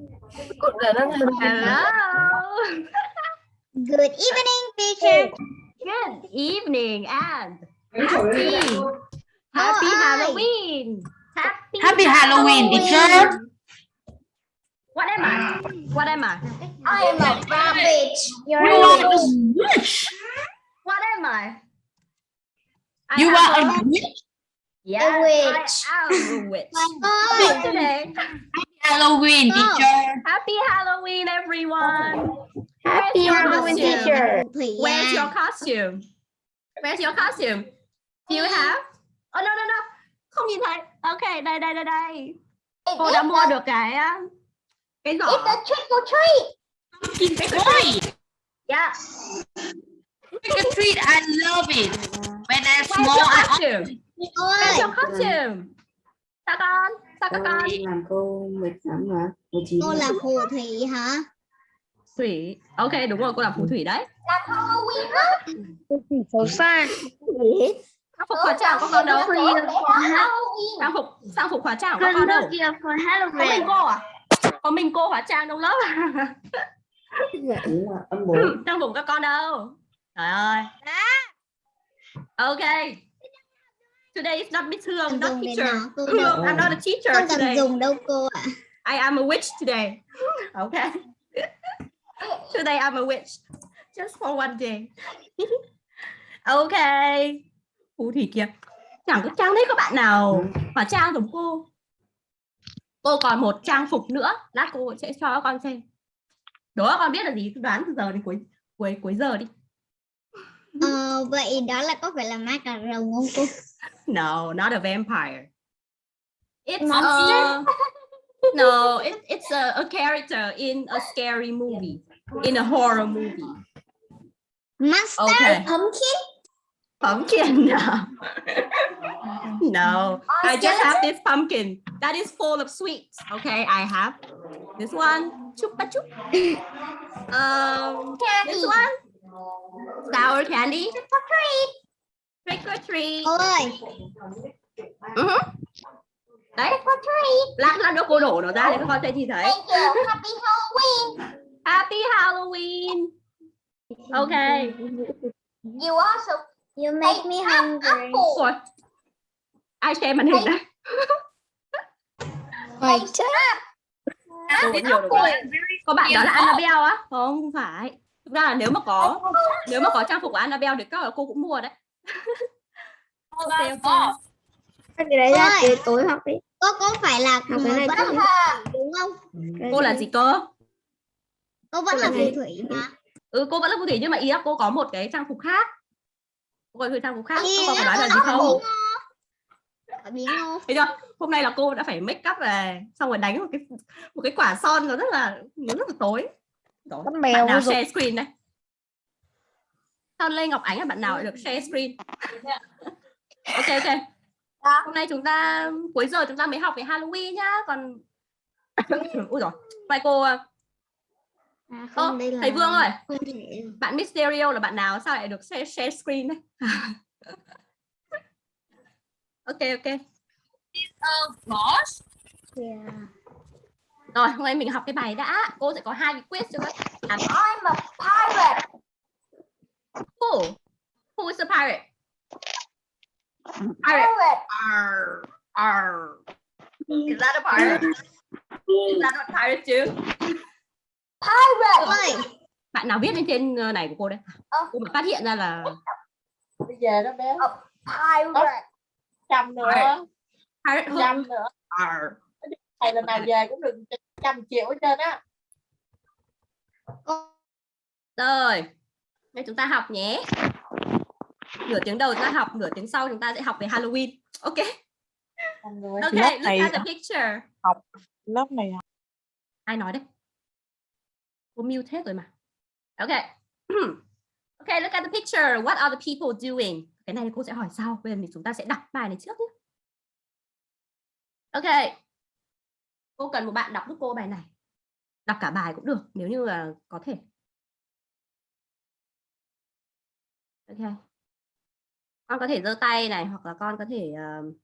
Hello. Good evening, teacher. Good evening and happy happy Hi. Halloween. Happy, Happy Halloween, teacher. What am I? What am I? I am a rabbit. You're You are a witch. What am I? I You are a witch. yes, witch. I am a witch. Ôi, Today, Halloween, Oh. teacher. happy Halloween, everyone. Happy Where's your Halloween, costume? teacher. Where's your costume? Where's your costume? Do you have? Oh no no no. Không nhìn thấy. Ok, đây đây đây đây. Cô đã mua được cái cái giỏ. It's a trick or treat. Pumpkin toy. Yeah. Trick or treat, I love it. When I'm Where's small, your I costume? Where's your costume? Sao con? Sao các con? Làm lắm mà một chín cô là phù thủy hả? Thủy. Ok, đúng rồi, cô là phù thủy đấy. Làm Halloween á. Xấu xa. Trang phục hóa trang của con đâu? Halloween. Trang phục trang phục hóa trang của con đâu? Có mình cô à? Có mình cô hóa trang trong lớp. là trang phục các con đâu? Trời ơi. Ok. Today is not Miss Hương, Không not teacher. Hương. I'm not a teacher Không cần today. dùng đâu cô ạ. I am a witch today. Okay. today I'm a witch. Just for one day. okay. Phù thủy kìa. Chẳng có trang thấy có bạn nào hóa trang giống cô. Cô còn một trang phục nữa. Lát cô sẽ cho các con xem. Các con biết là gì? Đoán từ giờ đến cuối cuối cuối giờ đi. Ờ, vậy đó là có phải là ma cà rồng không cô? No, not a vampire. It's Monster? a, no, it, it's a, a character in a scary movie, in a horror movie. Master Okay. Pumpkin? Pumpkin, no. no, I just have this pumpkin that is full of sweets. Okay, I have this one, chupa chup. Um, candy. this one, sour candy. Trick or treat. Cô ơi, Mhm. Đấy, lát lát nữa cô đổ nó ra để các con sẽ nhìn thấy. thank you. Happy Halloween. Happy Halloween. Okay. You also you make me hungry. Ủa, ai share màn hình? Wait. Được rồi. Có bạn đó là Annabelle á? Không, không phải. Thực ra là nếu mà có nếu mà có trang phục của Annabelle thì các cô cũng mua đấy. Ok, ok. Cái đấy ra Ôi. tối học đi. Cô có phải là Học cái này là đúng không? Cô là gì cơ? Cô vẫn Cô là là phù gì? thủy mà. Ừ, cô vẫn là phù thủy nhưng mà ý là cô có một cái trang phục khác. Cô có trang phục khác, cô có phải là nói là gì không? Biến ngô. Thấy chưa? Hôm nay là cô đã phải make up về xong rồi đánh một cái một cái quả son nó rất là nó rất là tối. Đó. Con Bạn nào share screen đây? Sao Lê Ngọc Ánh là bạn nào được share screen? ok ok. Hôm nay chúng ta cuối giờ chúng ta mới học về Halloween nhá, còn ui rồi. Vậy cô À, Ơ, không, đây là thầy Vương ơi, bạn Mysterio là bạn nào sao lại được share, share screen đấy? ok ok. Yeah. Rồi, hôm nay mình học cái bài đã. Cô sẽ có hai cái quiz cho các bạn. I'm a pirate. Who? Who is a pirate? Pirate. Arr, arr. Is that a pirate? Is that a pirate too? Pirate. Bạn nào viết lên trên ờ, này của cô đấy? Ờ. Cô mới phát hiện ra là Bây giờ đó bé. pirate. Trăm nữa. pirate. Trăm nữa. Arr. Thầy lần nào về cũng được trăm triệu hết trơn á. Rồi. Đây chúng ta học nhé. Nửa tiếng đầu chúng ta học, nửa tiếng sau chúng ta sẽ học về Halloween. Ok. Ok, look này- at the picture. lớp này Ai nói đấy? Cô mute hết rồi mà. Ok. ok, look at the picture. What are the people doing? Cái này cô sẽ hỏi sau. Bây giờ thì chúng ta sẽ đọc bài này trước nhé. Ok. Cô cần một bạn đọc giúp cô bài này. Đọc cả bài cũng được nếu như là có thể. Ok. Con có thể giơ tay này hoặc là con có thể uh...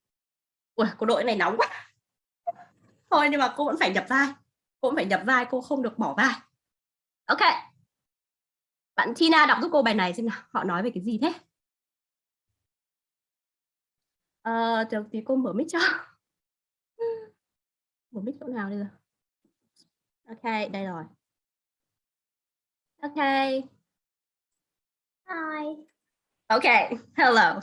Ui, cô đội này nóng quá. Thôi nhưng mà cô vẫn phải nhập vai. cô vẫn phải nhập vai cô không được bỏ vai ok bạn Tina đọc giúp cô bài này xem nào họ nói về cái gì thế ờ được thì cô mở mic cho mở mic chỗ nào đây rồi ok đây rồi ok Hi. Okay hello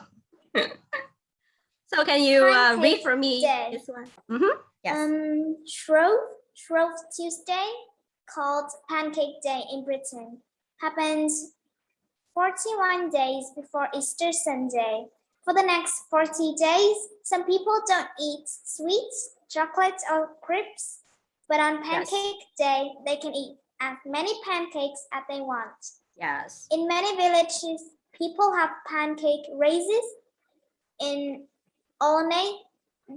so can you uh, read for me Day. this one Mhm, yes Um, Shrove, Shrove Tuesday, called Pancake Day in Britain, happens 41 days before Easter Sunday. For the next 40 days, some people don't eat sweets, chocolates, or crepes, but on Pancake Day, they can eat as many pancakes as they want. yes In many villages, people have pancake races. In Olney,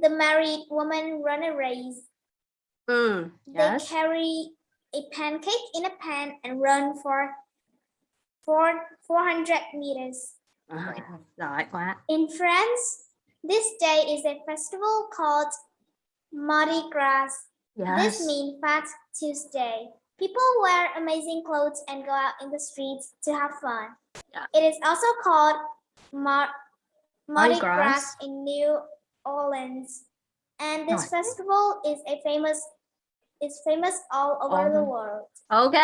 the married woman run a race. mm, They carry a pancake in a pan and run for four, 400 meters. À, giỏi quá In France, this day is a festival called Mardi Gras. yes This means Fat Tuesday. People wear amazing clothes and go out in the streets to have fun. Yeah. It is also called Mar- Mardi Gras. In New Orleans. And this Right. festival is a famous is famous all over the world. Ok,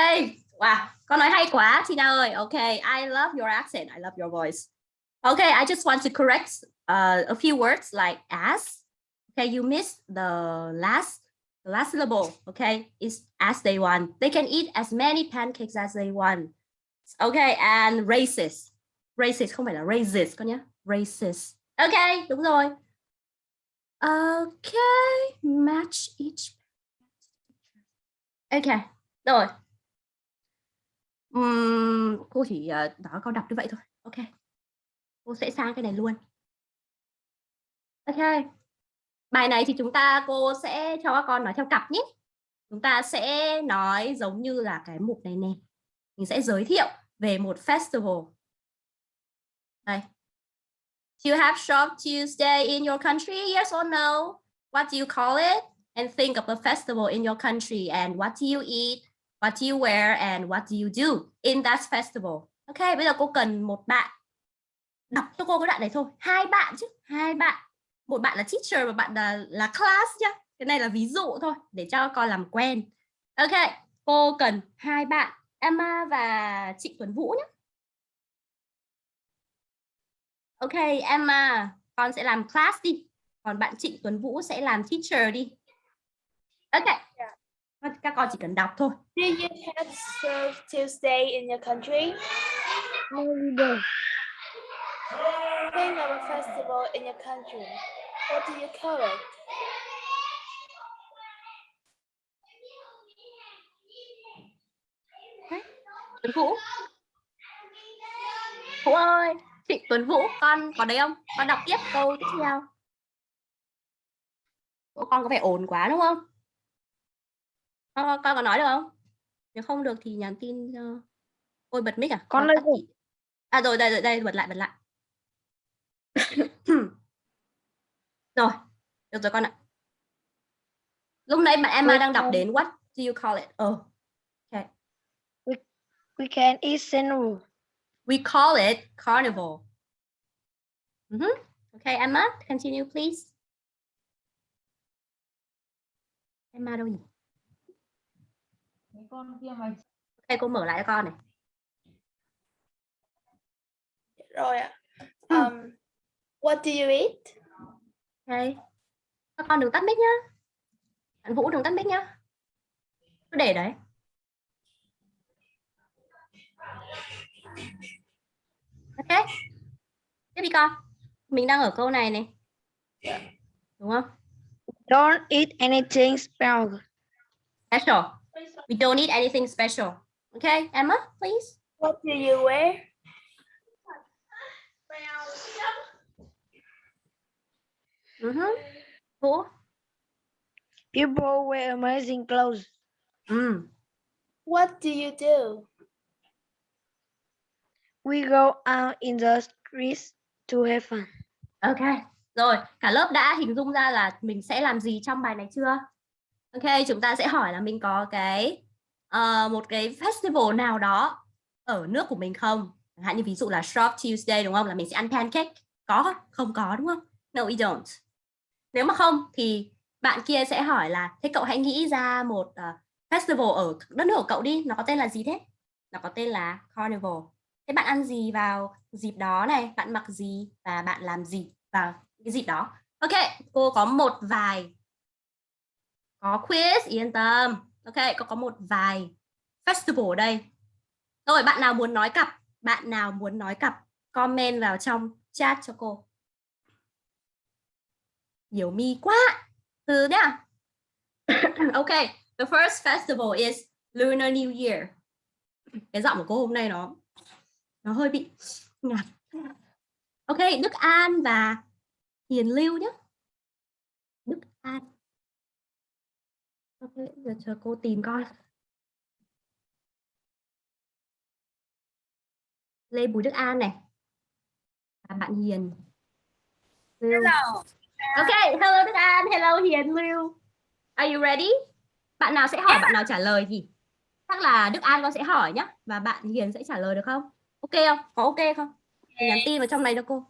wow, con nói hay quá Tina ơi. Ok, I love your accent, I love your voice. Okay, I just want to correct uh, a few words like as. Okay, you missed the last last syllable. Okay, is as they want. They can eat as many pancakes as they want. Okay, and racist, racist không phải là racist, con nhé. racist. Okay, đúng rồi. Okay, match each. Okay, rồi. Ừm, cô chỉ ờ, đó nói đọc như vậy thôi. Ok. Cô sẽ sang cái này luôn. Okay. Bài này thì chúng ta cô sẽ cho các con nói theo cặp nhé. Chúng ta sẽ nói giống như là cái mục này nè. Mình sẽ giới thiệu về một festival. Đây. Do you have Shop Tuesday in your country? Yes or no? What do you call it? And think of a festival in your country and what do you eat? What do you wear and what do you do in that festival? Ok, bây giờ cô cần một bạn đọc cho cô cái đoạn này thôi. Hai bạn chứ, hai bạn. Một bạn là teacher và bạn là là class nhá. Cái này là ví dụ thôi để cho con làm quen. Ok, cô cần hai bạn, Emma và chị Tuấn Vũ nhé. Ok, Emma, con sẽ làm class đi. Còn bạn Trịnh Tuấn Vũ sẽ làm teacher đi. Ok. Các con chỉ cần đọc thôi. Do you have Serve Tuesday in your country? No, we don't. Think of a festival in your country. What do you call it? Tuấn Vũ. Vũ ơi, Trịnh Tuấn Vũ, con có đấy không? Con đọc tiếp câu tiếp theo. Vũ, con có vẻ ồn quá đúng không? Con, con, có nói được không? Nếu không được thì nhắn tin cho... Ôi bật mic à? Con đây. À rồi, đây, rồi, đây, bật lại, bật lại. rồi, được rồi con ạ. Lúc nãy bạn Emma đang đọc đến what do you call it? Ờ, We can eat cereal. We call it carnival. Mhm. Okay, Emma, continue please. Emma đâu nhỉ? con kia mà Ok, cô mở lại cho con này. Rồi ạ. Um, what do you eat? Ok. Các con đừng tắt mic nhá. Bạn Vũ đừng tắt mic nhá. Cứ để đấy. Ok. Tiếp đi con. Mình đang ở câu này này. Đúng không? Don't eat anything special. Special. We don't need anything special. Okay, Emma, please. What do you wear? Mhm. Vũ. People wear amazing clothes. Mm. What do you do? We go out in the streets to have fun. Ok, rồi cả lớp đã hình dung ra là mình sẽ làm gì trong bài này chưa? Ok, chúng ta sẽ hỏi là mình có cái ờ, một cái festival nào đó ở nước của mình không? Chẳng hạn như ví dụ là Shrove Tuesday đúng không? Là mình sẽ ăn pancake. Có không? Không có đúng không? No, we don't. Nếu mà không thì bạn kia sẽ hỏi là thế cậu hãy nghĩ ra một uh, festival ở đất nước của cậu đi. Nó có tên là gì thế? Nó có tên là Carnival. Thế bạn ăn gì vào dịp đó này? Bạn mặc gì và bạn làm gì vào cái dịp đó? Ok, cô có một vài có quiz yên tâm ok cô có một vài festival ở đây rồi bạn nào muốn nói cặp bạn nào muốn nói cặp comment vào trong chat cho cô nhiều mi quá từ nhá ok the first festival is lunar new year cái giọng của cô hôm nay nó nó hơi bị ngạt. ok đức an và hiền lưu nhé đức an Ok, giờ chờ cô tìm coi. Lê Bùi Đức An này. Và bạn Hiền. Hello. Ok, hello Đức An, hello Hiền Lưu. Are you ready? Bạn nào sẽ hỏi, bạn nào trả lời thì chắc là Đức An con sẽ hỏi nhá và bạn Hiền sẽ trả lời được không? Ok không? Có ok không? Để nhắn tin vào trong này cho cô.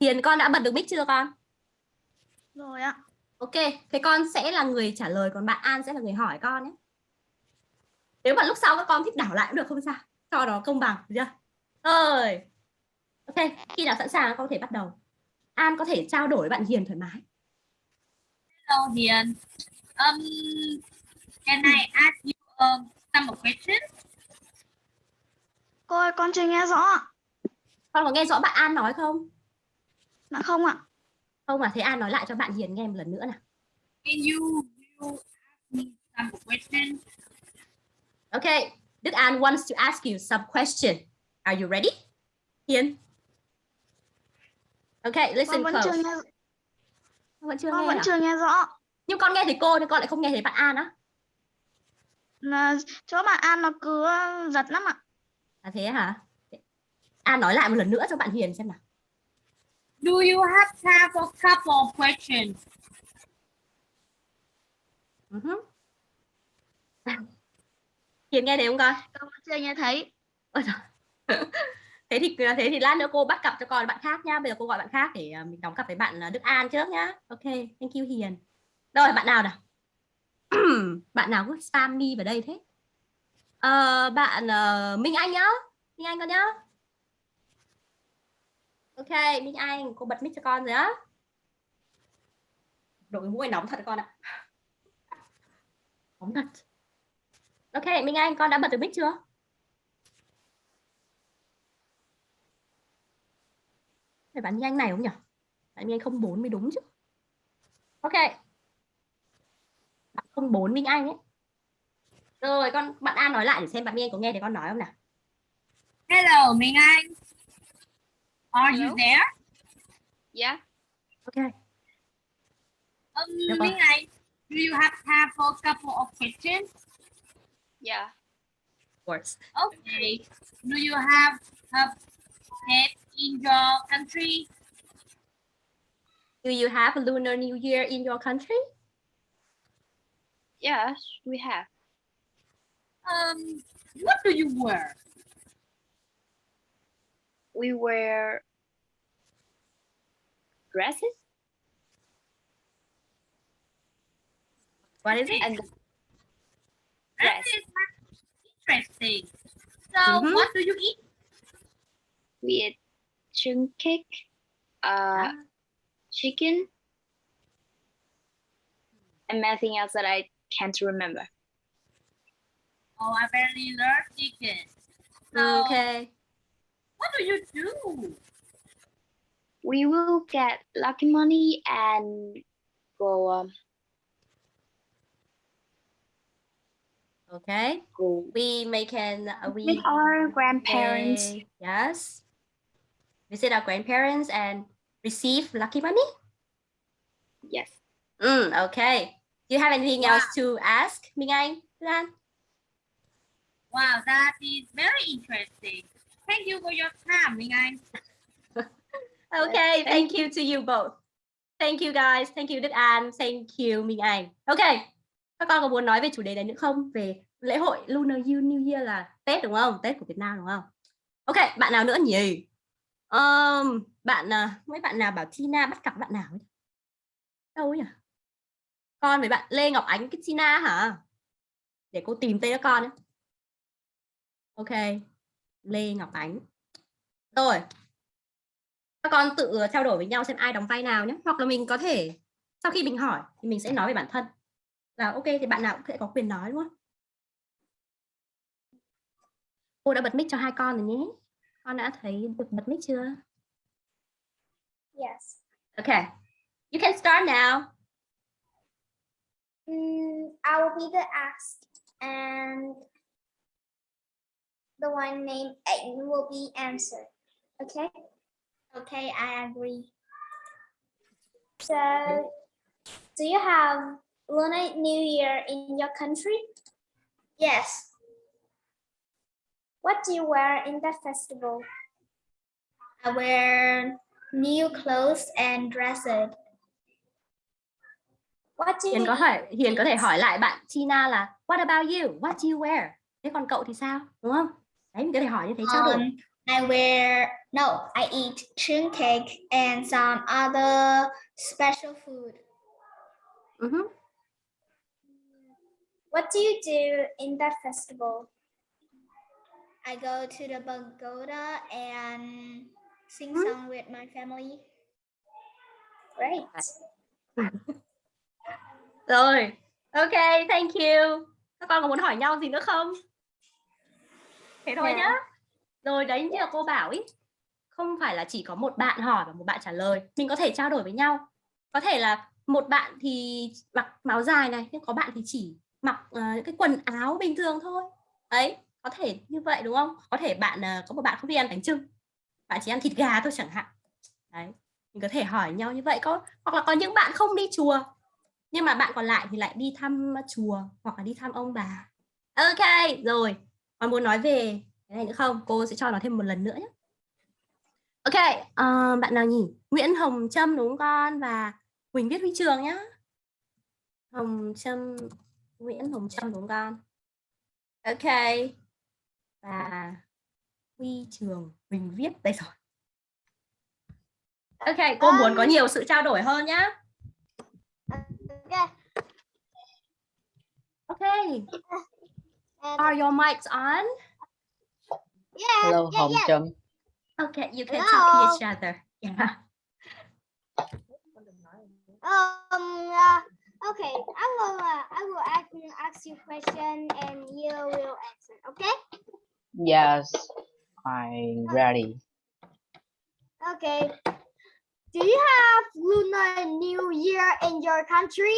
Hiền con đã bật được mic chưa con? Rồi ạ. Ok, thế con sẽ là người trả lời còn bạn An sẽ là người hỏi con nhé. Nếu mà lúc sau các con thích đảo lại cũng được không sao, cho nó công bằng, được chưa? Rồi. Ok, khi nào sẵn sàng con có thể bắt đầu. An có thể trao đổi với bạn Hiền thoải mái. Hello, Hiền. Um, can I ask you um, some questions? Cô ơi, con chưa nghe rõ. Con có nghe rõ bạn An nói không? Dạ không ạ. Không à, thế An nói lại cho bạn Hiền nghe một lần nữa nào. Can you, you ask me some questions? Ok, Đức An wants to ask you some question. Are you ready? Hiền. Ok, listen Con vẫn close. chưa nghe Con vẫn chưa con nghe vẫn à? chưa nghe rõ. Nhưng con nghe thấy cô nhưng con lại không nghe thấy bạn An á. Là chỗ bạn An nó cứ giật lắm ạ. À thế hả? An nói lại một lần nữa cho bạn Hiền xem nào. Do you have time for a couple of questions? Uh -huh. Hiền nghe thấy không con? Con chưa nghe thấy. Ôi trời. thế thì à, thế thì lát nữa cô bắt cặp cho con bạn khác nhá. Bây giờ cô gọi bạn khác để à, mình đóng cặp với bạn à, Đức An trước nhá. Ok, thank you Hiền. Rồi bạn nào nào? bạn nào cứ spam đi vào đây thế? à, bạn uh, Minh Anh nhá. Minh Anh con nhá. Ok, Minh Anh, cô bật mic cho con rồi á. Đội mũi nóng thật con ạ. Nóng thật. Ok, Minh Anh, con đã bật được mic chưa? Phải bạn Minh Anh này không nhỉ? Bạn Minh Anh không bốn mới đúng chứ. Ok. Bạn không bốn Minh Anh ấy. Rồi, con bạn An nói lại để xem bạn Minh Anh có nghe thấy con nói không nào. Hello, Minh Anh. Are Hello? you there? Dạ. Ok. Um. Minh Anh, do you have time for a couple of questions? Dạ. Of course. Okay. Do you have a pet in your country? Do you have a Lunar New Year in your country? Yes, we have. Um, what do you wear? We wear dresses What is it? and That interesting. So, Mhm. what do you eat? We eat chicken cake, uh, chicken, and anything else that I can't remember. Oh, I barely love chicken. So, Okay. what do you do? We will get lucky money and go um, Okay. go We make an. uh, we with our grandparents. may- yes. Visit our grandparents and receive lucky money. Yes. Mm, okay. Do you have anything Wow. else to ask, Minh Anh? Lan? Wow, that is very interesting. Thank you for your time, Minh Anh. Okay, thank thank you to you both. Thank you guys. Thank you Đức An. Thank you Minh Anh. Okay. các con có muốn nói về chủ đề này nữa không về lễ hội Lunar New Year là Tết đúng không Tết của Việt Nam đúng không Ok bạn nào nữa nhỉ um, bạn à, mấy bạn nào bảo Tina bắt cặp bạn nào ấy? đâu ấy nhỉ? Con với bạn Lê Ngọc Ánh cái Tina hả? Để cô tìm tên các con ấy. ok Lê Ngọc Ánh. Rồi. Các con tự à, trao đổi với nhau xem ai đóng vai nào nhé hoặc là mình có thể sau khi mình hỏi thì mình sẽ nói về bản thân. Là ok thì bạn nào cũng sẽ có quyền nói đúng không? Cô đã bật mic cho hai con rồi nhé. Con đã thấy được bật mic chưa Yes. okay you can start now Mm, I will be the asked, and the one named Aiden will be answered. Okay. Okay, I agree. So, do you have Lunar New Year in your country? Yes. What do you wear in that festival? I wear new clothes and dresses. What do you Hiền có hỏi Hiền có thể hỏi lại bạn Tina là What about you? What do you wear? Thế còn cậu thì sao? Đúng không? Đấy mình có thể hỏi như thế trao đổi. Um, I wear no, I eat chun cake and some other special food. Ừ hứ. What do you do in that festival? I go to the pagoda and sing Hmm? song with my family. Great. Rồi. Ok, thank you. Các con có muốn hỏi nhau gì nữa không? Thế thôi Dạ. nhá. Rồi đấy như là cô bảo ý. Không phải là chỉ có một bạn hỏi và một bạn trả lời. Mình có thể trao đổi với nhau. Có thể là một bạn thì mặc áo dài này, nhưng có bạn thì chỉ mặc những cái quần áo bình thường thôi. Đấy, có thể như vậy đúng không? Có thể bạn ờ, có một bạn không đi ăn bánh trưng. Bạn chỉ ăn thịt gà thôi chẳng hạn. Đấy. Mình có thể hỏi nhau như vậy có hoặc là có những bạn không đi chùa nhưng mà bạn còn lại thì lại đi thăm chùa hoặc là đi thăm ông bà ok rồi còn muốn nói về cái này nữa không cô sẽ cho nó thêm một lần nữa nhé ok uh, bạn nào nhỉ Nguyễn Hồng Trâm đúng không con và Quỳnh Viết Huy Trường nhá Hồng Trâm Nguyễn Hồng Trâm đúng không con ok và Huy Trường Quỳnh Viết đây rồi ok cô muốn có nhiều sự trao đổi hơn nhá Okay. Okay. Are your mics on? yeah, Hello, yeah, Hồng yeah. Trâm. Okay, you can talk to Hello. each other. Yeah. Um. Uh, okay. I will. Uh, I will ask, ask you question and you will answer. Okay. Yes, I'm ready. Okay. Do you have Lunar New Year in your country?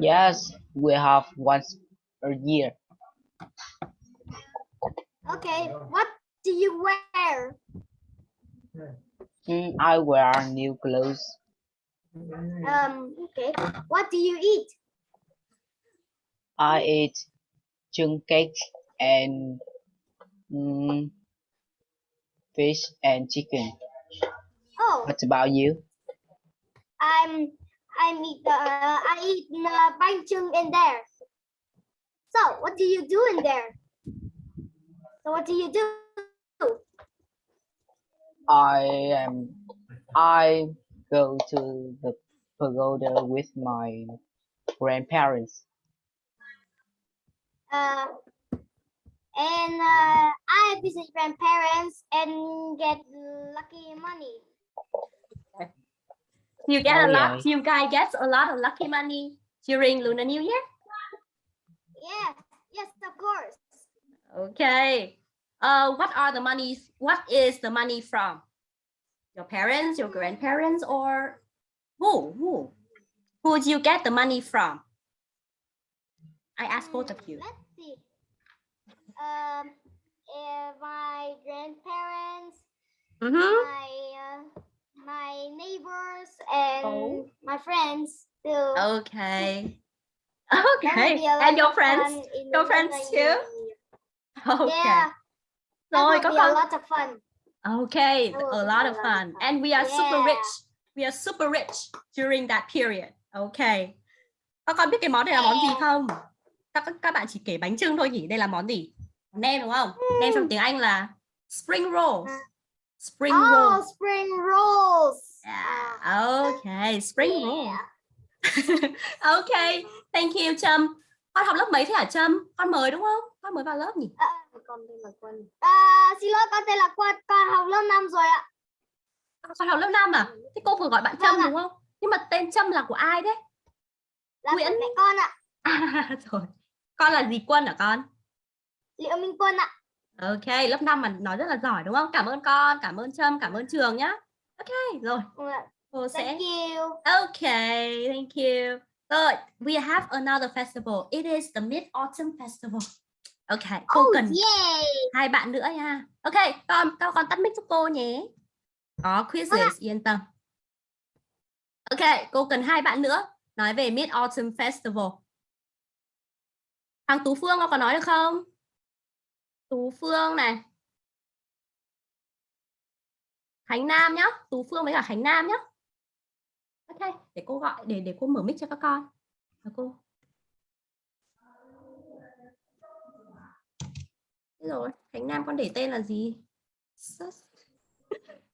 Yes, we have once a year. Okay. What do you wear? Mm, I wear new clothes. Um. Okay. What do you eat? I eat chung cake and mm, fish and chicken. Oh, What about you? I'm. I'm eat. Uh, I eat uh, bánh in there. So, what do you do in there? So, what do you do? I am. I go to the pagoda with my grandparents. Uh, and uh, I visit grandparents and get lucky money. You get Oh, a lot. yeah. You guys get a lot of lucky money during Lunar New Year. Yes, yes, of course. Okay. Uh, what are the monies? What is the money from? Your parents, your grandparents, or who? Who? Who do you get the money from? I ask both of you. Let's see. Um, eh, my grandparents, Mm-hmm. my uh, my neighbors, and Oh. my friends too. Okay. Okay. And your friends? Your friends too? Okay. Yeah, Rồi các be a con. lot of fun. Okay, a lot of fun. And we are super Yeah. rich. We are super rich during that period. Okay. các con biết cái món này là món gì không các các bạn chỉ kể bánh trưng thôi nhỉ đây là món gì nem đúng không nem trong tiếng anh là spring roll spring roll Oh, spring rolls. Yeah, okay, spring roll. okay, thank you Trâm. Con học lớp mấy thế hả Trâm? Con mới đúng không? Con mới vào lớp nhỉ? Con tên là Quân. À, xin lỗi, con tên là Quân. Con học lớp 5 rồi ạ. Con học lớp 5 à? Thế cô vừa gọi bạn Trâm Vâng đúng không? Nhưng mà tên Trâm là của ai đấy? Là Nguyễn. mẹ con ạ. À, rồi. Con là gì Quân hả con? Liệu Minh Quân ạ. Ok, lớp 5 mà nói rất là giỏi đúng không? Cảm ơn con, cảm ơn Trâm, cảm ơn trường nhá. Ok, rồi. Ạ. Cô sẽ Thank you. Okay, thank you. Rồi, we have another festival. It is the Mid Autumn Festival. Okay, cô Oh, cần yay. hai bạn nữa nha. Ok, con các con tắt mic giúp cô nhé. Có quizzes yên tâm. Ok, cô cần hai bạn nữa nói về Mid Autumn Festival. Thằng Tú Phương con có nói được không? Tú Phương này. Khánh Nam nhá, Tú Phương với cả Khánh Nam nhá. Ok, để cô gọi để để cô mở mic cho các con. Và cô. Thế rồi, Khánh Nam con để tên là gì?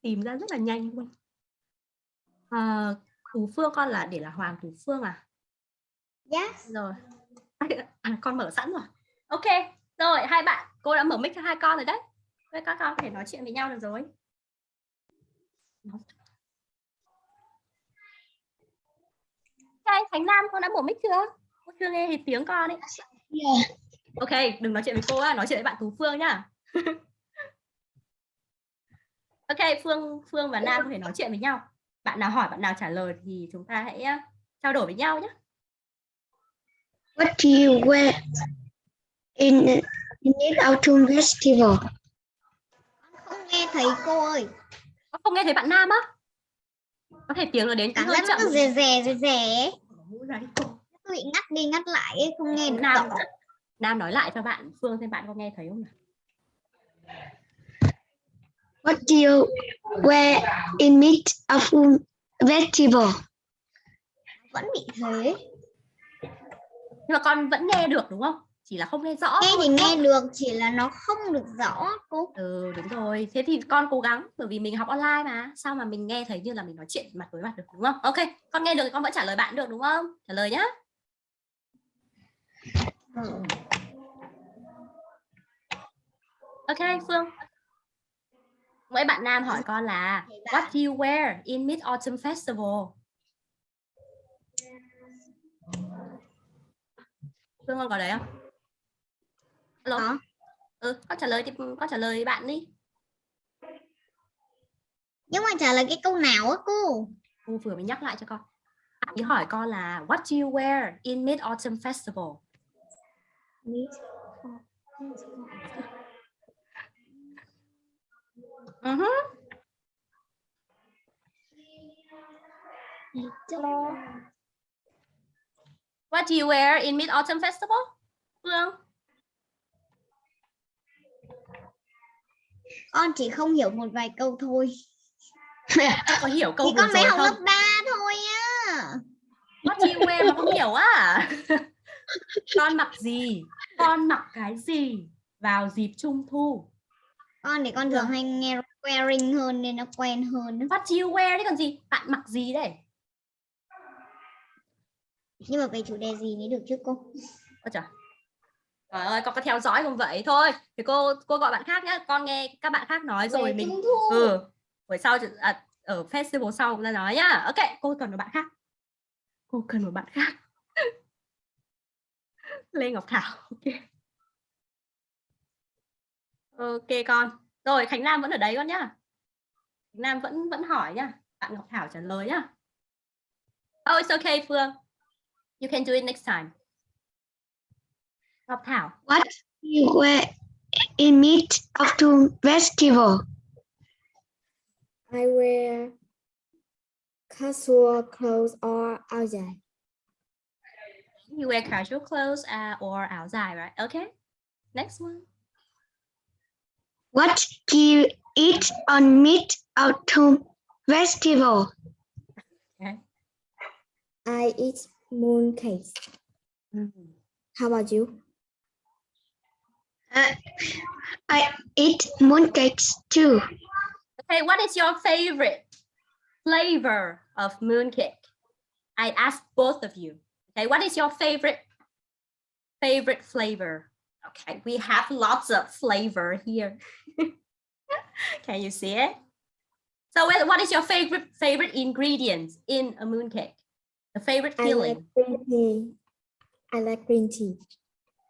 Tìm ra rất là nhanh luôn. À, Tú Phương con là để là Hoàng Tú Phương à? Yes. Rồi. À, con mở sẵn rồi. Ok, rồi hai bạn, cô đã mở mic cho hai con rồi đấy. với các con có thể nói chuyện với nhau được rồi. anh Khánh Nam con đã mở mic chưa? Cô chưa nghe thì tiếng con ấy. Ok, đừng nói chuyện với cô á, nói chuyện với bạn Tú Phương nhá. ok, Phương Phương và Nam có thể nói chuyện với nhau. Bạn nào hỏi, bạn nào trả lời thì chúng ta hãy ờ, trao đổi với nhau nhé. What do you wear in in Mid Autumn Festival? Không nghe thấy cô ơi. Có không nghe thấy bạn Nam á? Có thể tiếng nó đến Cảm hơi nó chậm. cứ rè rè rè rè. bị ngắt đi ngắt lại ấy, không nghe được Nam rõ. Nam nói lại cho bạn Phương xem bạn có nghe thấy không nào? What do you wear in Mid Autumn Festival? Vẫn bị thế. Nhưng mà con vẫn nghe được đúng không? Chỉ là không nghe rõ. Nghe thì nghe được, chỉ là nó không được rõ cô. Ừ đúng rồi. Thế thì con cố gắng bởi vì mình học online mà. Sao mà mình nghe thấy như là mình nói chuyện mặt với mặt được đúng không? Ok, con nghe được thì con vẫn trả lời bạn được đúng không? Trả lời nhá. Ok Phương. Mỗi bạn nam hỏi con là What do you wear in Mid Autumn Festival? Phương con có đấy không? Hello. Có. Ừ, con trả lời thì con trả lời bạn đi. Nhưng mà trả lời cái câu nào á cô? Cô vừa mới nhắc lại cho con. Bạn ấy hỏi con là What do you wear in Mid Autumn Festival? Uh -huh. What do you wear in Mid Autumn Festival? Phương. Con chỉ không hiểu một vài câu thôi. Em có hiểu câu Thì con mới học không? lớp 3 thôi á. Do you wear mà không hiểu á? con mặc gì? Con mặc cái gì vào dịp trung thu? Con thì con thường hay nghe wearing hơn nên nó quen hơn. á. What you wear đấy còn gì? Bạn mặc gì đấy? Nhưng mà về chủ đề gì mới được chứ cô? Ôi trời. Trời ơi, con có theo dõi không vậy? Thôi, thì cô cô gọi bạn khác nhá. Con nghe các bạn khác nói rồi Về mình ừ buổi sau à, ở festival sau ta nói nhá. Ok, cô cần một bạn khác. Cô cần một bạn khác. Lê Ngọc Thảo. Ok. Ok con. Rồi Khánh Nam vẫn ở đấy con nhá. Khánh Nam vẫn vẫn hỏi nhá. Bạn Ngọc Thảo trả lời nhá. Oh, it's okay Phương. You can do it next time. Ngọc Thảo. What you wear in Mid Autumn Festival? I wear casual clothes or áo dài. You wear casual clothes uh, or áo dài, right? Okay. Next one. What do you eat on Mid Autumn Festival? Okay. I eat mooncakes. How about you? Uh, I eat mooncakes too. Okay, what is your favorite flavor of mooncake? I ask both of you. Okay, what is your favorite favorite flavor? Okay, we have lots of flavor here. Can you see it? So what what is your favorite favorite ingredients in a mooncake? The favorite filling? I like green tea. I like green tea.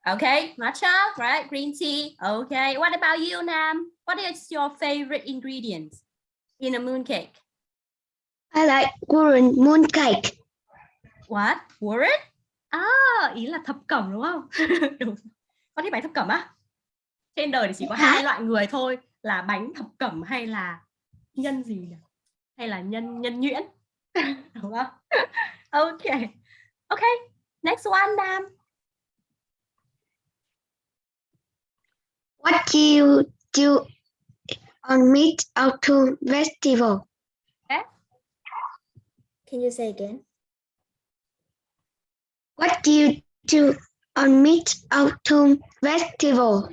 Okay, matcha, right? Green tea. Okay, what about you, Nam? What is your favorite ingredients in a mooncake? I like golden mooncake. What? Word? À, ý là thập cẩm đúng không? đúng. Con thích bánh thập cẩm á? Trên đời thì chỉ có hai loại người thôi là bánh thập cẩm hay là nhân gì nhỉ? Hay là nhân nhân nhuyễn? đúng không? Ok. Ok. Next one, Nam. What do you do on Mid Autumn Festival? Can you say again? What do you do on Mid Autumn Festival?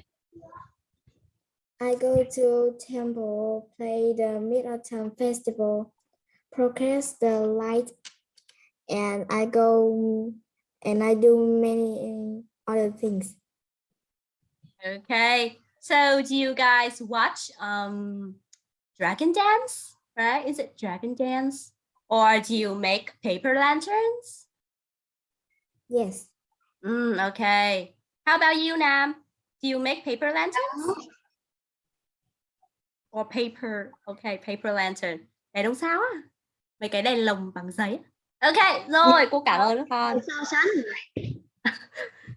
I go to temple, play the Mid-Autumn Festival, broadcast the light, and I go and I do many other things. Okay. So do you guys watch um Dragon Dance? Right? Is it Dragon Dance? Or do you make paper lanterns? Yes, Mm, okay. How about you, Nam? Do you make paper lanterns? Or paper, okay, paper lantern. Đèn đúng sao á? Mấy cái đèn lồng bằng giấy. á. Ok, rồi, cô cảm ơn các con. So sánh.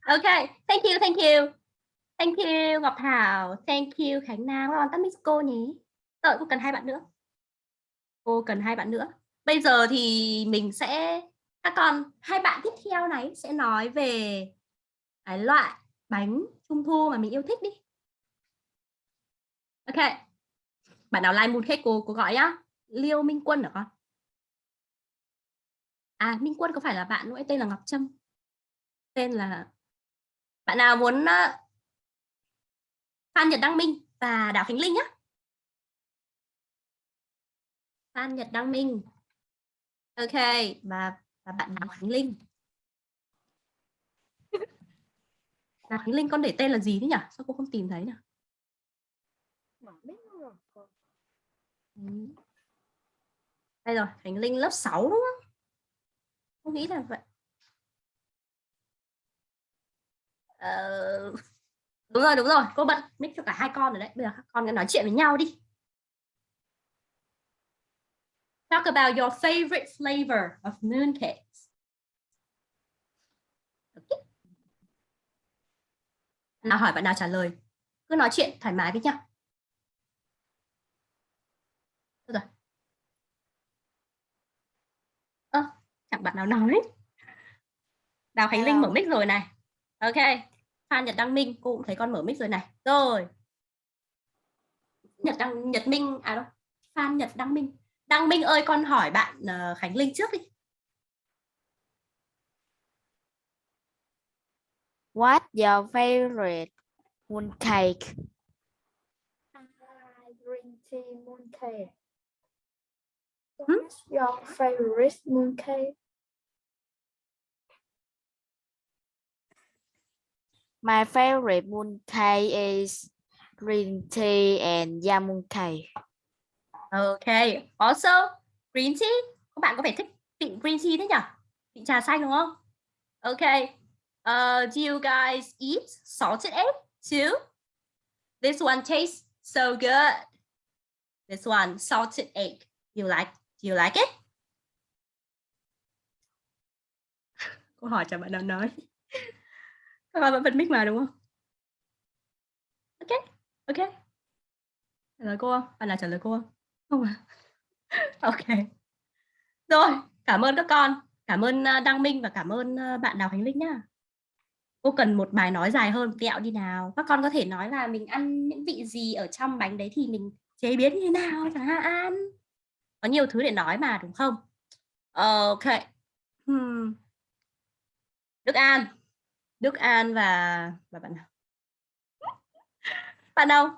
Ok, thank you, thank you. Thank you Ngọc Thảo, thank you Khánh Nam. Các bạn tắt mic cô nhé. Đợi cô cần hai bạn nữa. Cô cần hai bạn nữa. Bây giờ thì mình sẽ các con hai bạn tiếp theo này sẽ nói về cái loại bánh trung thu mà mình yêu thích đi. Ok. Bạn nào like mooncake cô cô gọi nhá. Liêu Minh Quân hả con? À Minh Quân có phải là bạn nữa? tên là Ngọc Trâm. Tên là bạn nào muốn Phan Nhật Đăng Minh và Đào Khánh Linh nhá. Phan Nhật Đăng Minh. Ok, và và bạn Đào Khánh Linh. Đào Khánh Linh con để tên là gì thế nhỉ? Sao cô không tìm thấy nhỉ? Đây rồi, Khánh Linh lớp 6 đúng không? Cô nghĩ là vậy. Ờ, đúng rồi, đúng rồi. Cô bật mic cho cả hai con rồi đấy. Bây giờ các con nói chuyện với nhau đi. Talk about your favorite flavor of mooncakes. Okay. Nào hỏi bạn nào trả lời. Cứ nói chuyện thoải mái với nhau. Được rồi. Ơ, chẳng bạn nào nói. Đào Khánh Linh mở mic rồi này. Ok. Phan Nhật Đăng Minh, cô cũng thấy con mở mic rồi này. Rồi. Nhật Đăng Nhật Minh à đâu? Phan Nhật Đăng Minh. Đăng Minh ơi con hỏi bạn uh, Khánh Linh trước đi. What's your favorite mooncake? green tea mooncake. Hmm? What's your favorite mooncake? My favorite mooncake is green tea and yam mooncake. Okay. Also green tea. Các bạn có phải thích vị green tea thế nhỉ? Vị trà xanh đúng không? Okay. Uh, do you guys eat salted egg too? This one tastes so good. This one salted egg. You like? Do you like it? Câu hỏi cho bạn nào nói. Các bạn vẫn bật mic mà đúng không? Ok. Ok. Trả lời cô không? Bạn là trả lời cô không? Không à? Ok. Rồi, cảm ơn các con. Cảm ơn ờ, Đăng Minh và cảm ơn ờ, bạn Đào Khánh Linh nhá. Cô cần một bài nói dài hơn tẹo đi nào. Các con có thể nói là mình ăn những vị gì ở trong bánh đấy thì mình chế biến như thế nào chẳng hạn. Có nhiều thứ để nói mà đúng không? Ok. Hmm. Đức An Đức An và và bạn nào? Bạn đâu?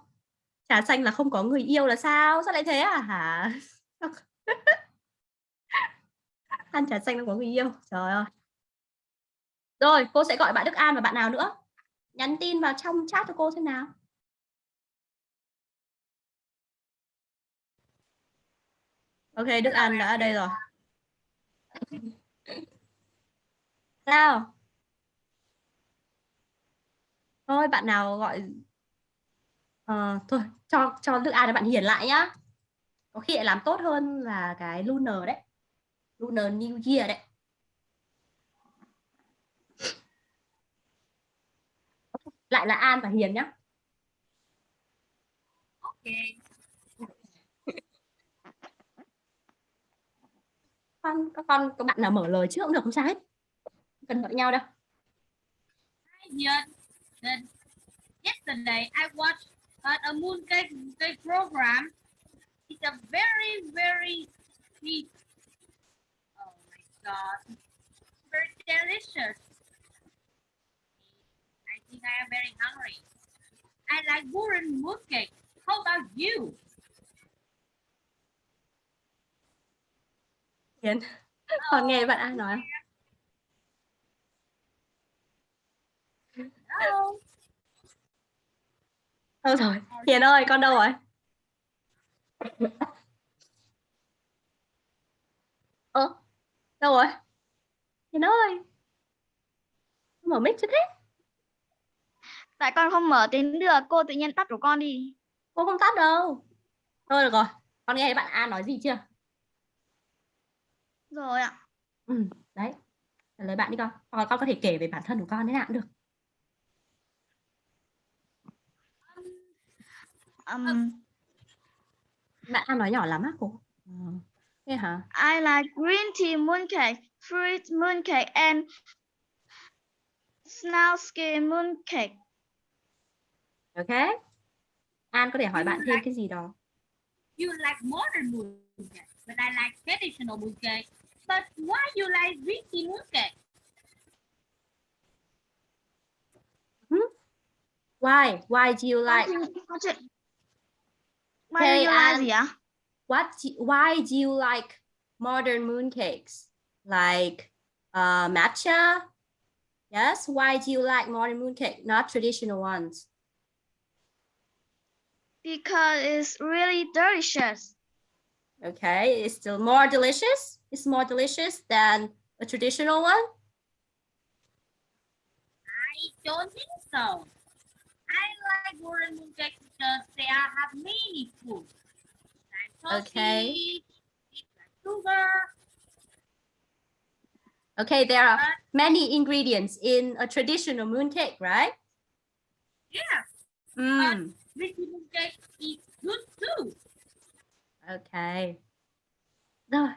Trà xanh là không có người yêu là sao? Sao lại thế à? Hả? An trà xanh không có người yêu. Trời ơi. Rồi, cô sẽ gọi bạn Đức An và bạn nào nữa? Nhắn tin vào trong chat cho cô xem nào. Ok, Đức An đã ở đây rồi. Sao? Thôi bạn nào gọi Ờ, thôi cho cho Đức An là bạn hiền lại nhá. Có khi lại làm tốt hơn là cái Lunar đấy. Lunar New Year đấy. Lại là An và Hiền nhá. Ok. con các con các bạn nào mở lời trước cũng được không sao hết. Cần gọi nhau đâu. Hi, Ian. Then yesterday I watched uh, a mooncake cake program. It's a very, very sweet. Oh my god. Very delicious. I think I am very hungry. I like wooden mooncake. How about you? Hiền con nghe bạn An nói không? Hello. Thôi rồi Hiền ơi con đâu rồi? Ơ đâu rồi? Hiền ơi. Mở mic chưa thế? Tại con không mở tiếng được, cô tự nhiên tắt của con đi. cô không tắt đâu. Thôi được rồi. Con nghe bạn An nói gì chưa? Rồi ạ. ừ, đấy. Trả lời bạn đi con. Hoặc con có thể kể về bản thân của con thế nào cũng được Um, bạn An nói nhỏ lắm á cô Ờ, thế hả I like green tea mooncake, fruit mooncake, and snail skin mooncake. ok An có thể hỏi bạn thêm cái gì đó You like modern mooncake, but I like traditional mooncake. But why you like Vicky mooncake? why why you like. Why do you like ạ? what why do you like modern mooncakes? Like uh, matcha? Yes? Why do you like modern mooncake not traditional ones? Because it's really delicious. okay it's still more delicious? It's more delicious than a traditional one? I don't think so. I like modern mooncake because they are, have many foods. Like Okay. sausage, sugar, okay there are many ingredients in a traditional mooncake right yeah, mm, Vicky mooncake is good too. okay rồi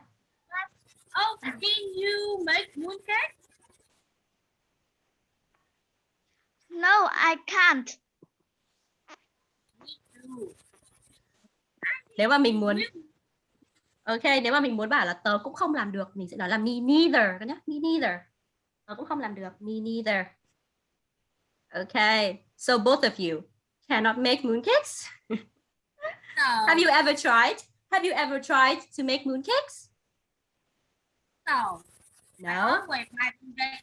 Oh, can you make mooncake? No, I can't. Nếu mà mình muốn Ok, nếu mà mình muốn bảo là tớ cũng không làm được, mình sẽ nói là me neither, các nhá, me neither. Tớ cũng không làm được, me neither. Okay, so both of you cannot make mooncakes. No, Have you ever tried? Have you ever tried to make mooncakes? no. No.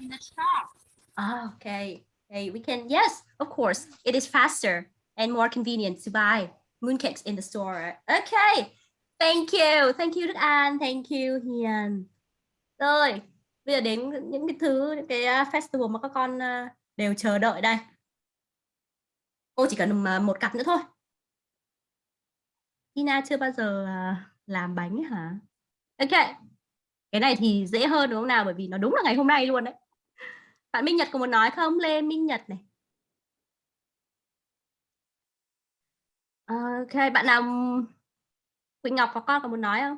in the shop. Oh, okay. Okay, we can. Yes, of course. It is faster and more convenient to buy mooncakes in the store. Okay. Thank you. Thank you Đức An. Thank you Hiền. Rồi, bây giờ đến những cái thứ những cái à, festival mà các con à, đều chờ đợi đây. Cô chỉ cần à, một cặp nữa thôi. Tina chưa bao giờ làm bánh hả? Ok. Cái này thì dễ hơn đúng không nào? Bởi vì nó đúng là ngày hôm nay luôn đấy. Bạn Minh Nhật có muốn nói không? Lê Minh Nhật này. Ờ, ok, bạn nào Quỳnh Ngọc có con có muốn nói không?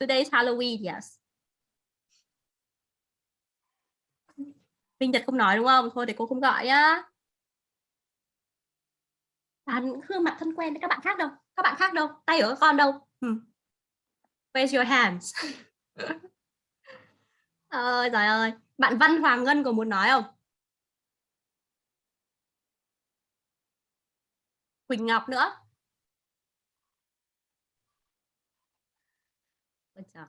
Today is Halloween, yes. Minh Nhật không nói đúng không? Thôi để cô không gọi nhá. À, bạn Hương mặt thân quen với các bạn khác đâu? Các bạn khác đâu? Tay ở con đâu? Hmm. Raise your hands? Ờ, ơi trời ơi bạn Văn Hoàng Ngân có muốn nói không Quỳnh Ngọc nữa. Ôi trời.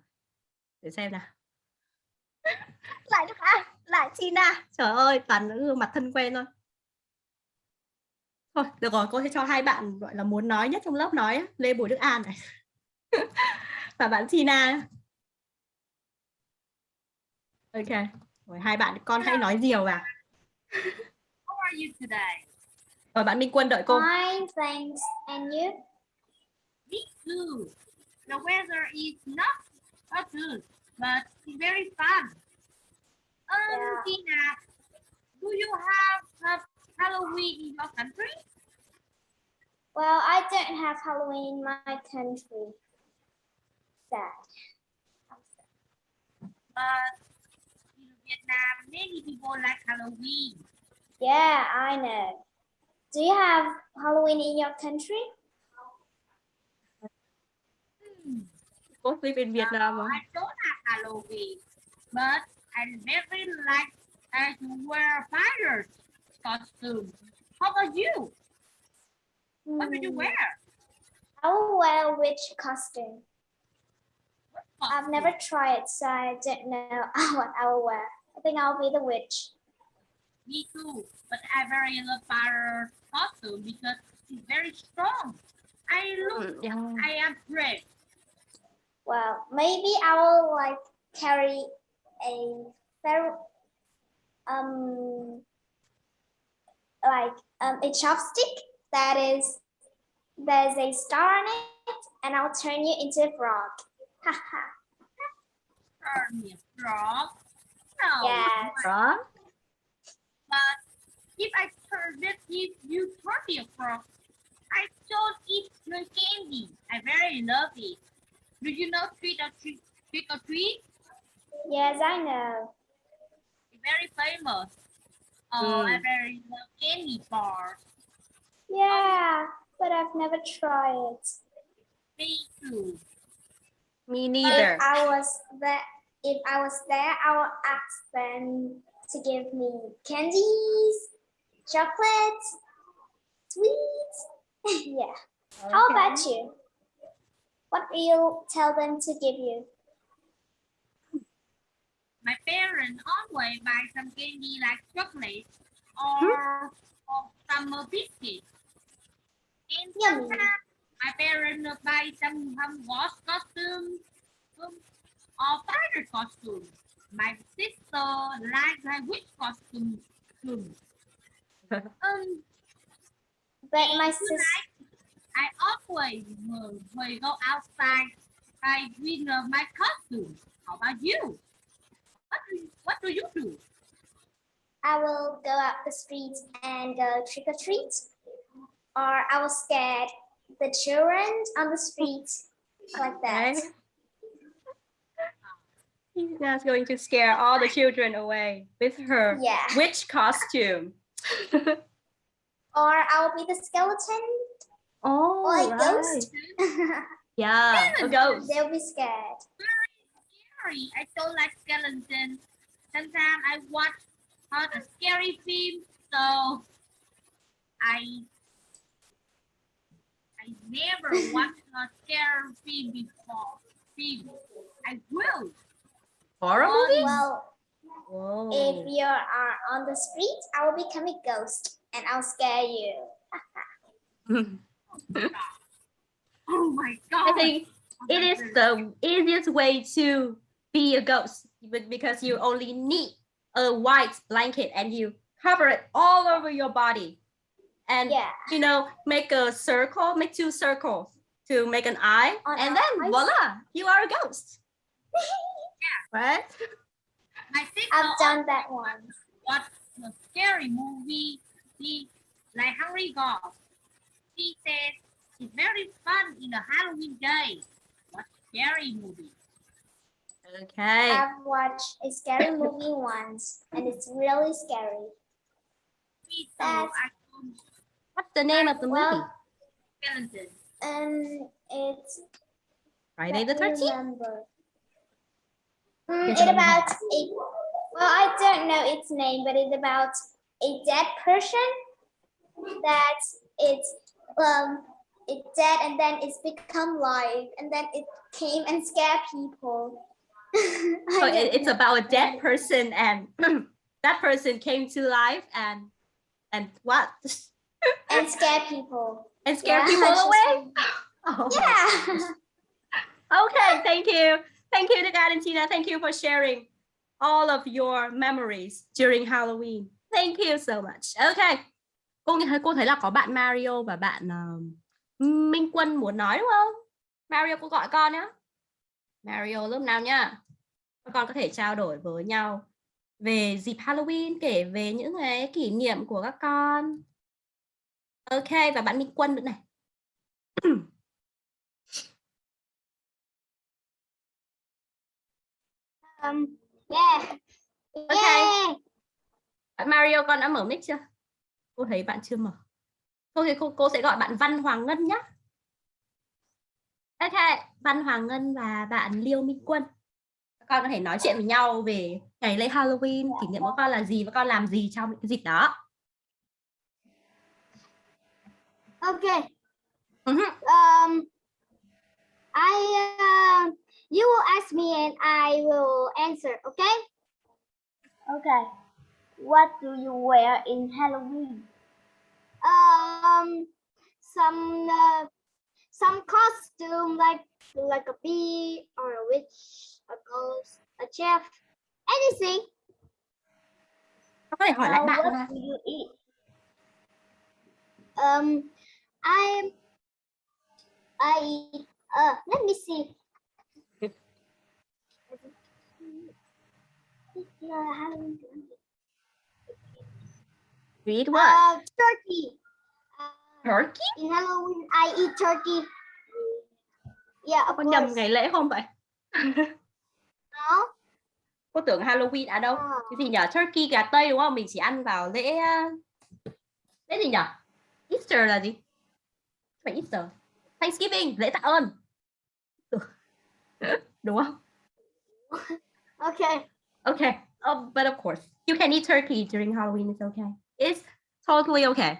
để xem nào. Lại Đức An lại China trời ơi toàn những gương mặt thân quen thôi. Thôi được rồi cô sẽ cho hai bạn gọi là muốn nói nhất trong lớp nói. Lê Bùi Đức An này. Và bạn China ok rồi hai bạn con hãy nói nhiều vào. How are you today? Rồi bạn Minh Quân đợi cô Fine, thanks. And you? Me too. The weather is not that good, but it's very fun. Um, Yeah. Tina, do you have a Halloween in your country? Well, I don't have Halloween in my country. Sad. But in Vietnam, many people like Halloween. Yeah, I know. Do you have Halloween in your country? Cô live in Vietnam. I don't have Halloween, but I very like to wear fighters costume. How about you? What do you Hmm, wear? I will wear a witch costume. I've never tried, so I don't know what I will wear. I think I'll be the witch. Me too, but I very love fighter costume because it's very strong. I look, yeah. I am brave. Well, maybe I will like carry a very um like um a chopstick that is there's a star on it, and I'll turn you into a frog. Haha. Turn me strong. No, Yes. đó but if I turn this, if you turn me a I don't eat your candy. I very love it. Do you know trick or treat? Trick or treat? Yes, I know. very famous. Oh, I Mm. very love candy bar. Yeah, but I've never tried it. Me too. me neither If I was there, if I was there, I will ask them to give me candies, chocolates, sweets. yeah. How about you? What will you tell them to give you? My parents always buy some candy like chocolate or, or summer biscuits. And Yummy. sometimes my parents buy some Hogwarts costume um, or fighter costume. My sister likes a witch costume too. Um, But my sister. I always will, will go outside by with uh, my costume. How about you? What do you, what do you do? I will go out the street and go trick or treat, or I will scare the children on the street like that. Okay. He's going to scare all the children away with her Yeah. witch costume. Or I will be the skeleton oh, or a right. ghost. Yeah, a ghost. They'll be scared. Very Scary. I don't like skeletons. Sometimes I watch all the scary films, so I I never watched a scary film before. Film. I will. Horror Oh, movies? Well, Whoa. if you are on the street, I will become a ghost and I'll scare you. Oh my god. I god. think it is the easiest way to be a ghost but because you only need a white blanket and you cover it all over your body and Yeah. you know make a circle make two circles to make an eye On and then eyes? voila you are a ghost right My sister I've done that once. watched a scary movie. She like Hungry Ghost. She says it's very fun in a Halloween day. Watch scary movie. okay I've watched a scary movie once and it's really scary. That's- what's the name of the movie Well, skeleton. And it's friday the 13th remember. Mm, it's about a, well, I don't know its name, but it's about a dead person that it's, um, it's dead and then it's become live and then it came and scared people. So it- it's know. about a dead person and that person came to life and and what? and scare people. And scared Yeah, people away? Oh. Yeah. Okay, thank you. Thank you to God and Tina. Thank you for sharing all of your memories during Halloween. Thank you so much. Okay. Cô nghe thấy cô thấy là có bạn Mario và bạn uh, Minh Quân muốn nói đúng không? Mario cô gọi con nhá. Mario lúc nào nhá. Các con có thể trao đổi với nhau về dịp Halloween, kể về những cái kỷ niệm của các con. Ok, và bạn Minh Quân nữa này. Um, yeah. Yeah. Bạn Mario con đã mở mic chưa? Cô thấy bạn chưa mở. Thôi thì cô, cô sẽ gọi bạn Văn Hoàng Ngân nhé. Ok, Văn Hoàng Ngân và bạn Liêu Minh Quân. Các con có thể nói chuyện với nhau về ngày lễ Halloween, kỷ niệm của con là gì và con làm gì trong những cái dịp đó. Okay. Mhm. Um, I uh, you will ask me and I will answer. Okay. Okay. What do you wear in Halloween? Um, some uh, some costume like like a bee or a witch, a ghost, a chef, anything. Con có thể hỏi lại Uh, bạn what do you eat? Um, I I eat. Uh, let me see. You eat what? Uh, turkey. Uh, Turkey? in Halloween, I eat turkey. Yeah, of Con nhầm ngày lễ không vậy? No. Cô tưởng Halloween à đâu? Ờ. Cái gì nhỉ? Turkey gà Tây đúng không? Mình chỉ ăn vào lễ uh, lễ gì nhỉ? Easter là gì? Phải Easter. Thanksgiving, lễ tạ ơn. đúng không? Okay. Okay. Oh, but of course, you can eat turkey during Halloween. It's okay. It's totally okay.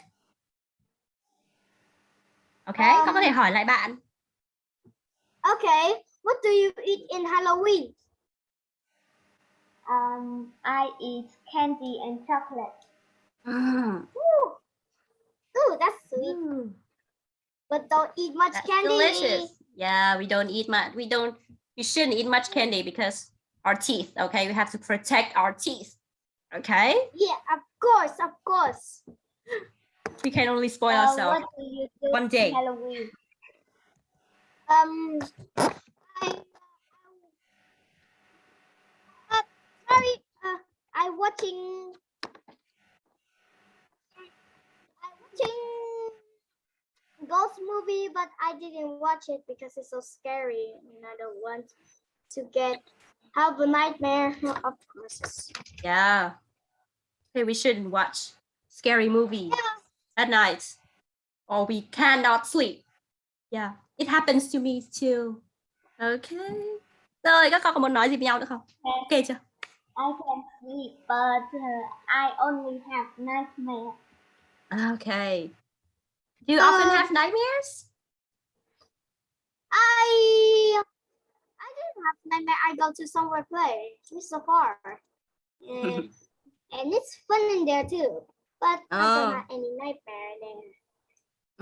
Okay, con có thể Um, hỏi lại bạn. Okay. What do you eat in Halloween? Um, I eat candy and chocolate. Mm, Ooh, Ooh that's sweet. mm, But don't eat much that's candy. delicious. Yeah, we don't eat much. We don't. You shouldn't eat much candy because our teeth. Okay, we have to protect our teeth. Okay, Yeah, of course, of course. we can only spoil Uh, ourselves. what do you do one day. Halloween? Um, I, uh, sorry, uh, I watching, I watching ghost movie, but I didn't watch it because it's so scary, and I don't want to get have a nightmare. Of course. Yeah. Okay, we shouldn't watch scary movies at night, or we cannot sleep. Yeah, it happens to me too. Okay. Rồi, các con có muốn nói gì với nhau nữa không? Ok chưa? I can sleep, but uh, I only have nightmares. Okay. Do you often have nightmares? I have nightmare. I go to somewhere play. It's so far, and, and it's fun in there too. But I Oh. don't have any nightmare there.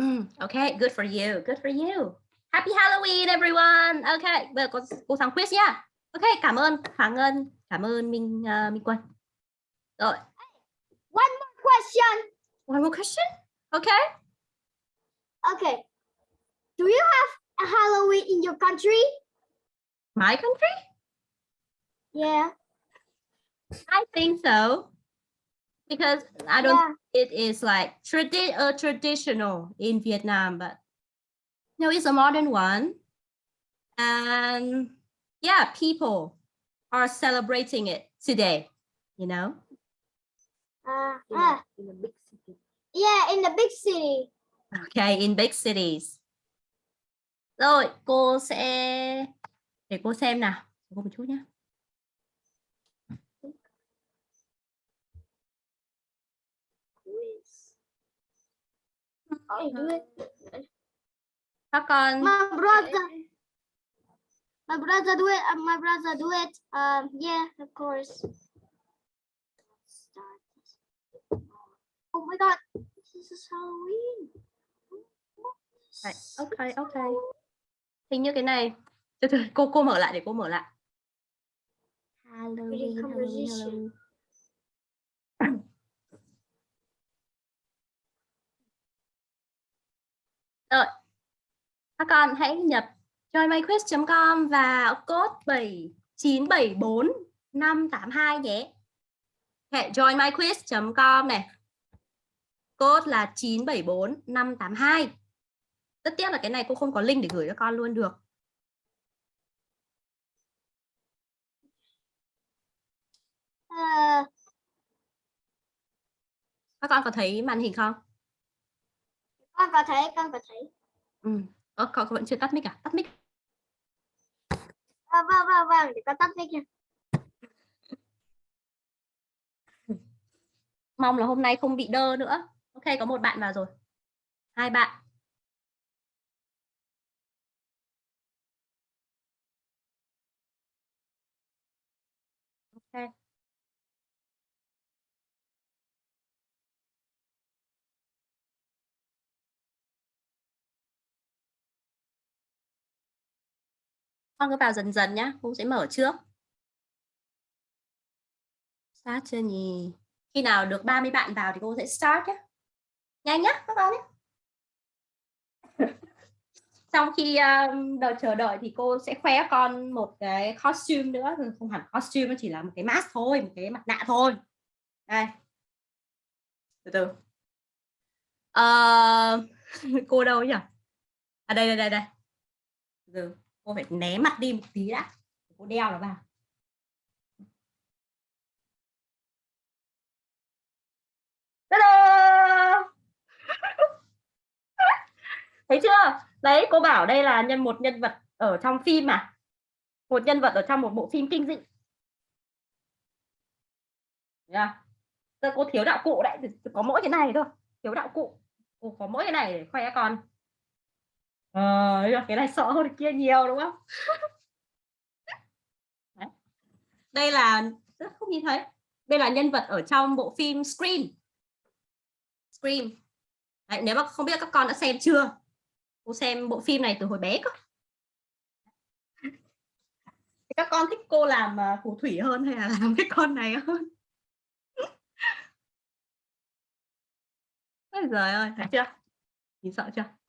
Mm, okay, good for you. Good for you. Happy Halloween everyone. Okay, bây giờ cô, cô sang quiz nhá. Ok, cảm ơn Hoàng Ngân, cảm ơn Minh uh, Minh Quân. Rồi, One more question. one more question. Okay. Okay, do you have a Halloween in your country? My country? Yeah. I think so. Because I don't Yeah. it is like tradi- uh, traditional in Vietnam, but no, it's a modern one. And yeah, people are celebrating it today, you know? Uh, ah, in a big city. yeah, in the big city. Okay, in big cities. Rồi, cô sẽ để cô xem nào. Cô một chút nhé các ờ. con. My brother. My brother do it uh, my brother do it um yeah of course. Oh my god this is halloween. Right. okay okay. Hình như cái này từ từ cô cô mở lại để cô mở lại Halloween. Halloween. Halloween. rồi các con hãy nhập joinmyquiz.com và code 7974 582 nhé hệ joinmyquiz.com này code là 974 582 rất tiếc là cái này cô không có link để gửi cho con luôn được Uh, các con có thấy màn hình không? Con có thấy, con có thấy. ừ. Ơ, con vẫn chưa tắt mic à? Tắt mic. À, vâng, vâng, vâng, để con tắt mic nha. mong là hôm nay không bị đơ nữa. Ok có một bạn vào rồi. Hai bạn con cứ vào dần dần nhá cô sẽ mở trước. Start chưa nhỉ? Khi nào được 30 bạn vào thì cô sẽ start nhé nhanh nhá các con nhé sau khi um, đợi chờ đợi thì cô sẽ khoe con một cái costume nữa. Ừ, không hẳn costume nó chỉ là một cái mask thôi một cái mặt nạ thôi. Đây. Từ từ. Uh, cô đâu nhỉ? À đây đây đây đây. Từ từ cô phải né mặt đi một tí đã. Cô đeo nó vào. Thấy chưa? Đấy, cô bảo đây là nhân, một nhân vật ở trong phim mà một nhân vật ở trong một bộ phim kinh dị. Yeah. Giờ cô thiếu đạo cụ đấy. Có mỗi cái này thôi. Thiếu đạo cụ. Cô có mỗi cái này để khoe con ờ, cái này sợ hơn cái kia nhiều đúng không? Đấy. đây là không nhìn thấy. Đây là nhân vật ở trong bộ phim Scream. Scream. Đấy, nếu mà không biết các con đã xem chưa? Cô xem bộ phim này từ hồi bé cơ. Các con thích cô làm uh, phù thủy hơn hay là làm cái con này hơn? Ôi giời ơi thấy chưa? Nhìn sợ chưa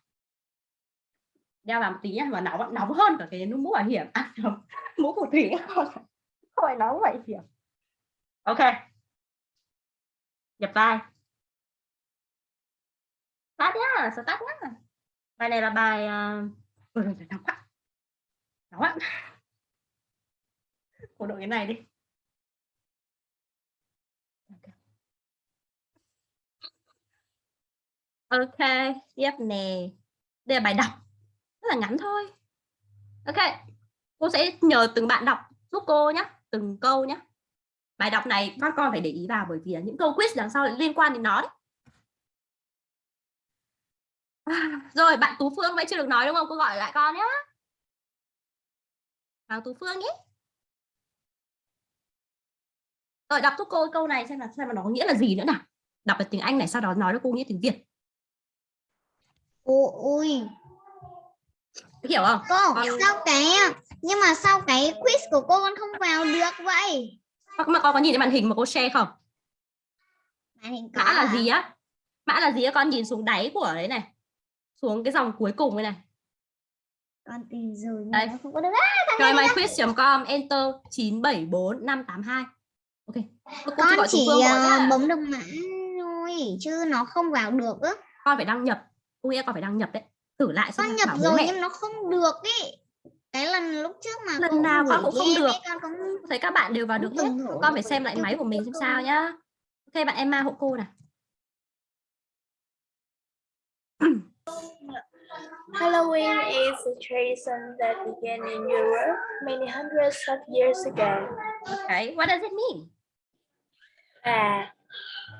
đeo vào một tí nhé mà nóng nóng hơn cả cái mũ bảo hiểm. À, mũ phù thủy thôi nóng vậy hiểm ok. Nhập vai. Start nhá start nhá. Bài này là bài uh... ừ, nóng quá. Nóng quá. Cổ đội cái này đi. Ok tiếp nè. Đây là bài đọc rất là ngắn thôi ok cô sẽ nhờ từng bạn đọc giúp cô nhé từng câu nhé bài đọc này các con phải để ý vào bởi vì là những câu quiz đằng sau liên quan đến nó đấy À, rồi bạn Tú Phương vẫn chưa được nói đúng không? Cô gọi lại con nhé. Vào Tú Phương nhé. Rồi đọc giúp cô câu này xem là xem là nó có nghĩa là gì nữa nào. Đọc được tiếng Anh này sau đó nói cho cô nghĩa tiếng Việt. Ôi. Hiểu không? Cô, Con... sao cái nhưng mà sao cái quiz của cô con không vào được vậy? Mà con có nhìn thấy màn hình mà cô share không? Màn hình có Mã là à? gì á? Mã là gì á? Con nhìn xuống đáy của đấy này. Xuống cái dòng cuối cùng đây này. Con tìm rồi nhưng nó không có được. À, Join myquiz.com enter 974582. Ok. Cô con chỉ ờ, bấm được mã thôi chứ nó không vào được á. Con phải đăng nhập. Cô nghĩa con phải đăng nhập đấy. Thử lại xem Con nhập rồi mẹ. nhưng nó không được ý. Cái lần lúc trước mà Lần nào con cũng không được. Con cũng thấy các bạn đều vào được hết con phải xem lại máy của mình xem sao nhá ok bạn Emma hộ cô này Halloween is a tradition that began in Europe many hundreds of years ago. okay what does it mean À,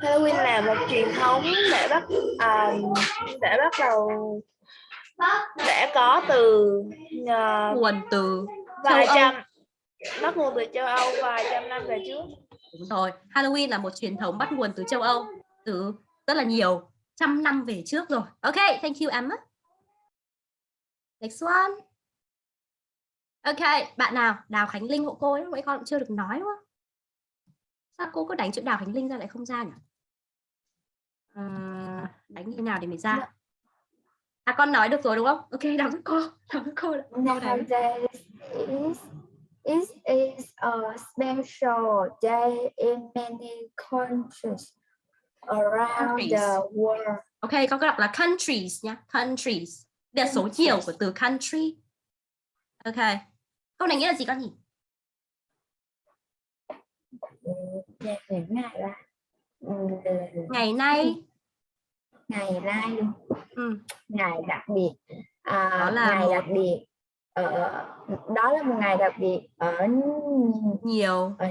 Halloween là một truyền thống để bắt à, để bắt đầu để có từ ờ, nguồn từ vài châu Âu. trăm bắt nguồn từ châu Âu vài trăm năm về trước. Đúng rồi, Halloween là một truyền thống bắt nguồn từ châu Âu từ rất là nhiều trăm năm về trước rồi. Ok, thank you Emma. Next one. Ok, bạn nào? Đào Khánh Linh hộ cô ấy, mấy con cũng chưa được nói đúng không? Sao cô cứ đánh chữ Đào Khánh Linh ra lại không ra nhỉ? À, đánh như nào để mới ra? À con nói được rồi đúng không? Ok, đọc giúp cô. Đọc giúp cô. Nowadays is it is a special day in many countries around Countries. the world. Ok, con có đọc là countries nhá, countries. Đây là số chiều của từ country. Ok. Câu này nghĩa là gì con nhỉ? Ừ, Ngày ngày là ừ, Ngày nay ngày nay ừ, ngày đặc biệt à, Đó là ngày một- đặc biệt ở đó là một ngày đặc biệt ở nhiều ở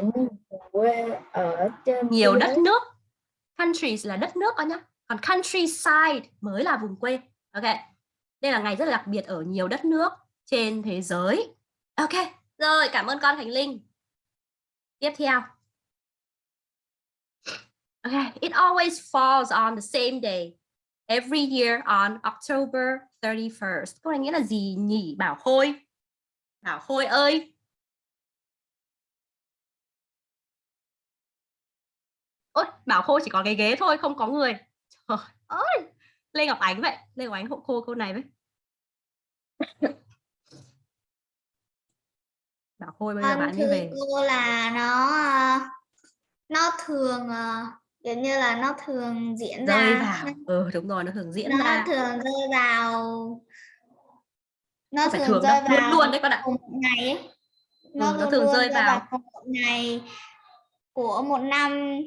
quê ở trên nhiều đất giới. nước. Countries là đất nước con nhá. Còn countryside mới là vùng quê. Ok. Đây là ngày rất là đặc biệt ở nhiều đất nước trên thế giới. Ok. Rồi, cảm ơn con Khánh Linh. Tiếp theo. Okay, it always falls on the same day every year on October 31st. Câu này nghĩa là gì nhỉ? Bảo Khôi. Bảo Khôi ơi. Ôi, Bảo Khôi chỉ có cái ghế thôi, không có người. Trời ơi. Lê Ngọc Ánh vậy. Lê Ngọc Ánh hộ cô câu này với. Bảo Khôi bây giờ Con bạn đi thưa về. cô là nó ờ, nó thường ờ, kiểu như là nó thường diễn Rơi ra vào. Ừ, đúng rồi, nó thường diễn nó ra. thường rơi vào nó Không thường thường rơi đâu, luôn vào luôn đấy con ạ. cùng một ngày ấy. Ừ, nó thường rơi vào. cùng một ngày của một năm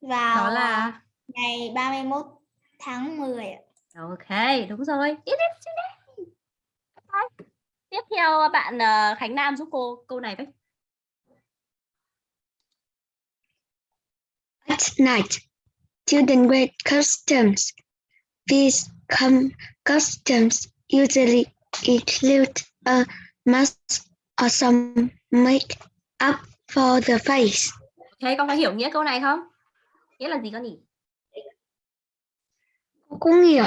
vào Đó là ngày 31 tháng 10 ạ. Ok, đúng rồi. Today. Đấy. Tiếp theo bạn ờ, Khánh Nam giúp cô câu này với. At night, children wear costumes. These costumes usually include a mask or some makeup for the face. Ok, con có hiểu nghĩa câu này không? Nghĩa là gì con nhỉ? Cô cũng hiểu.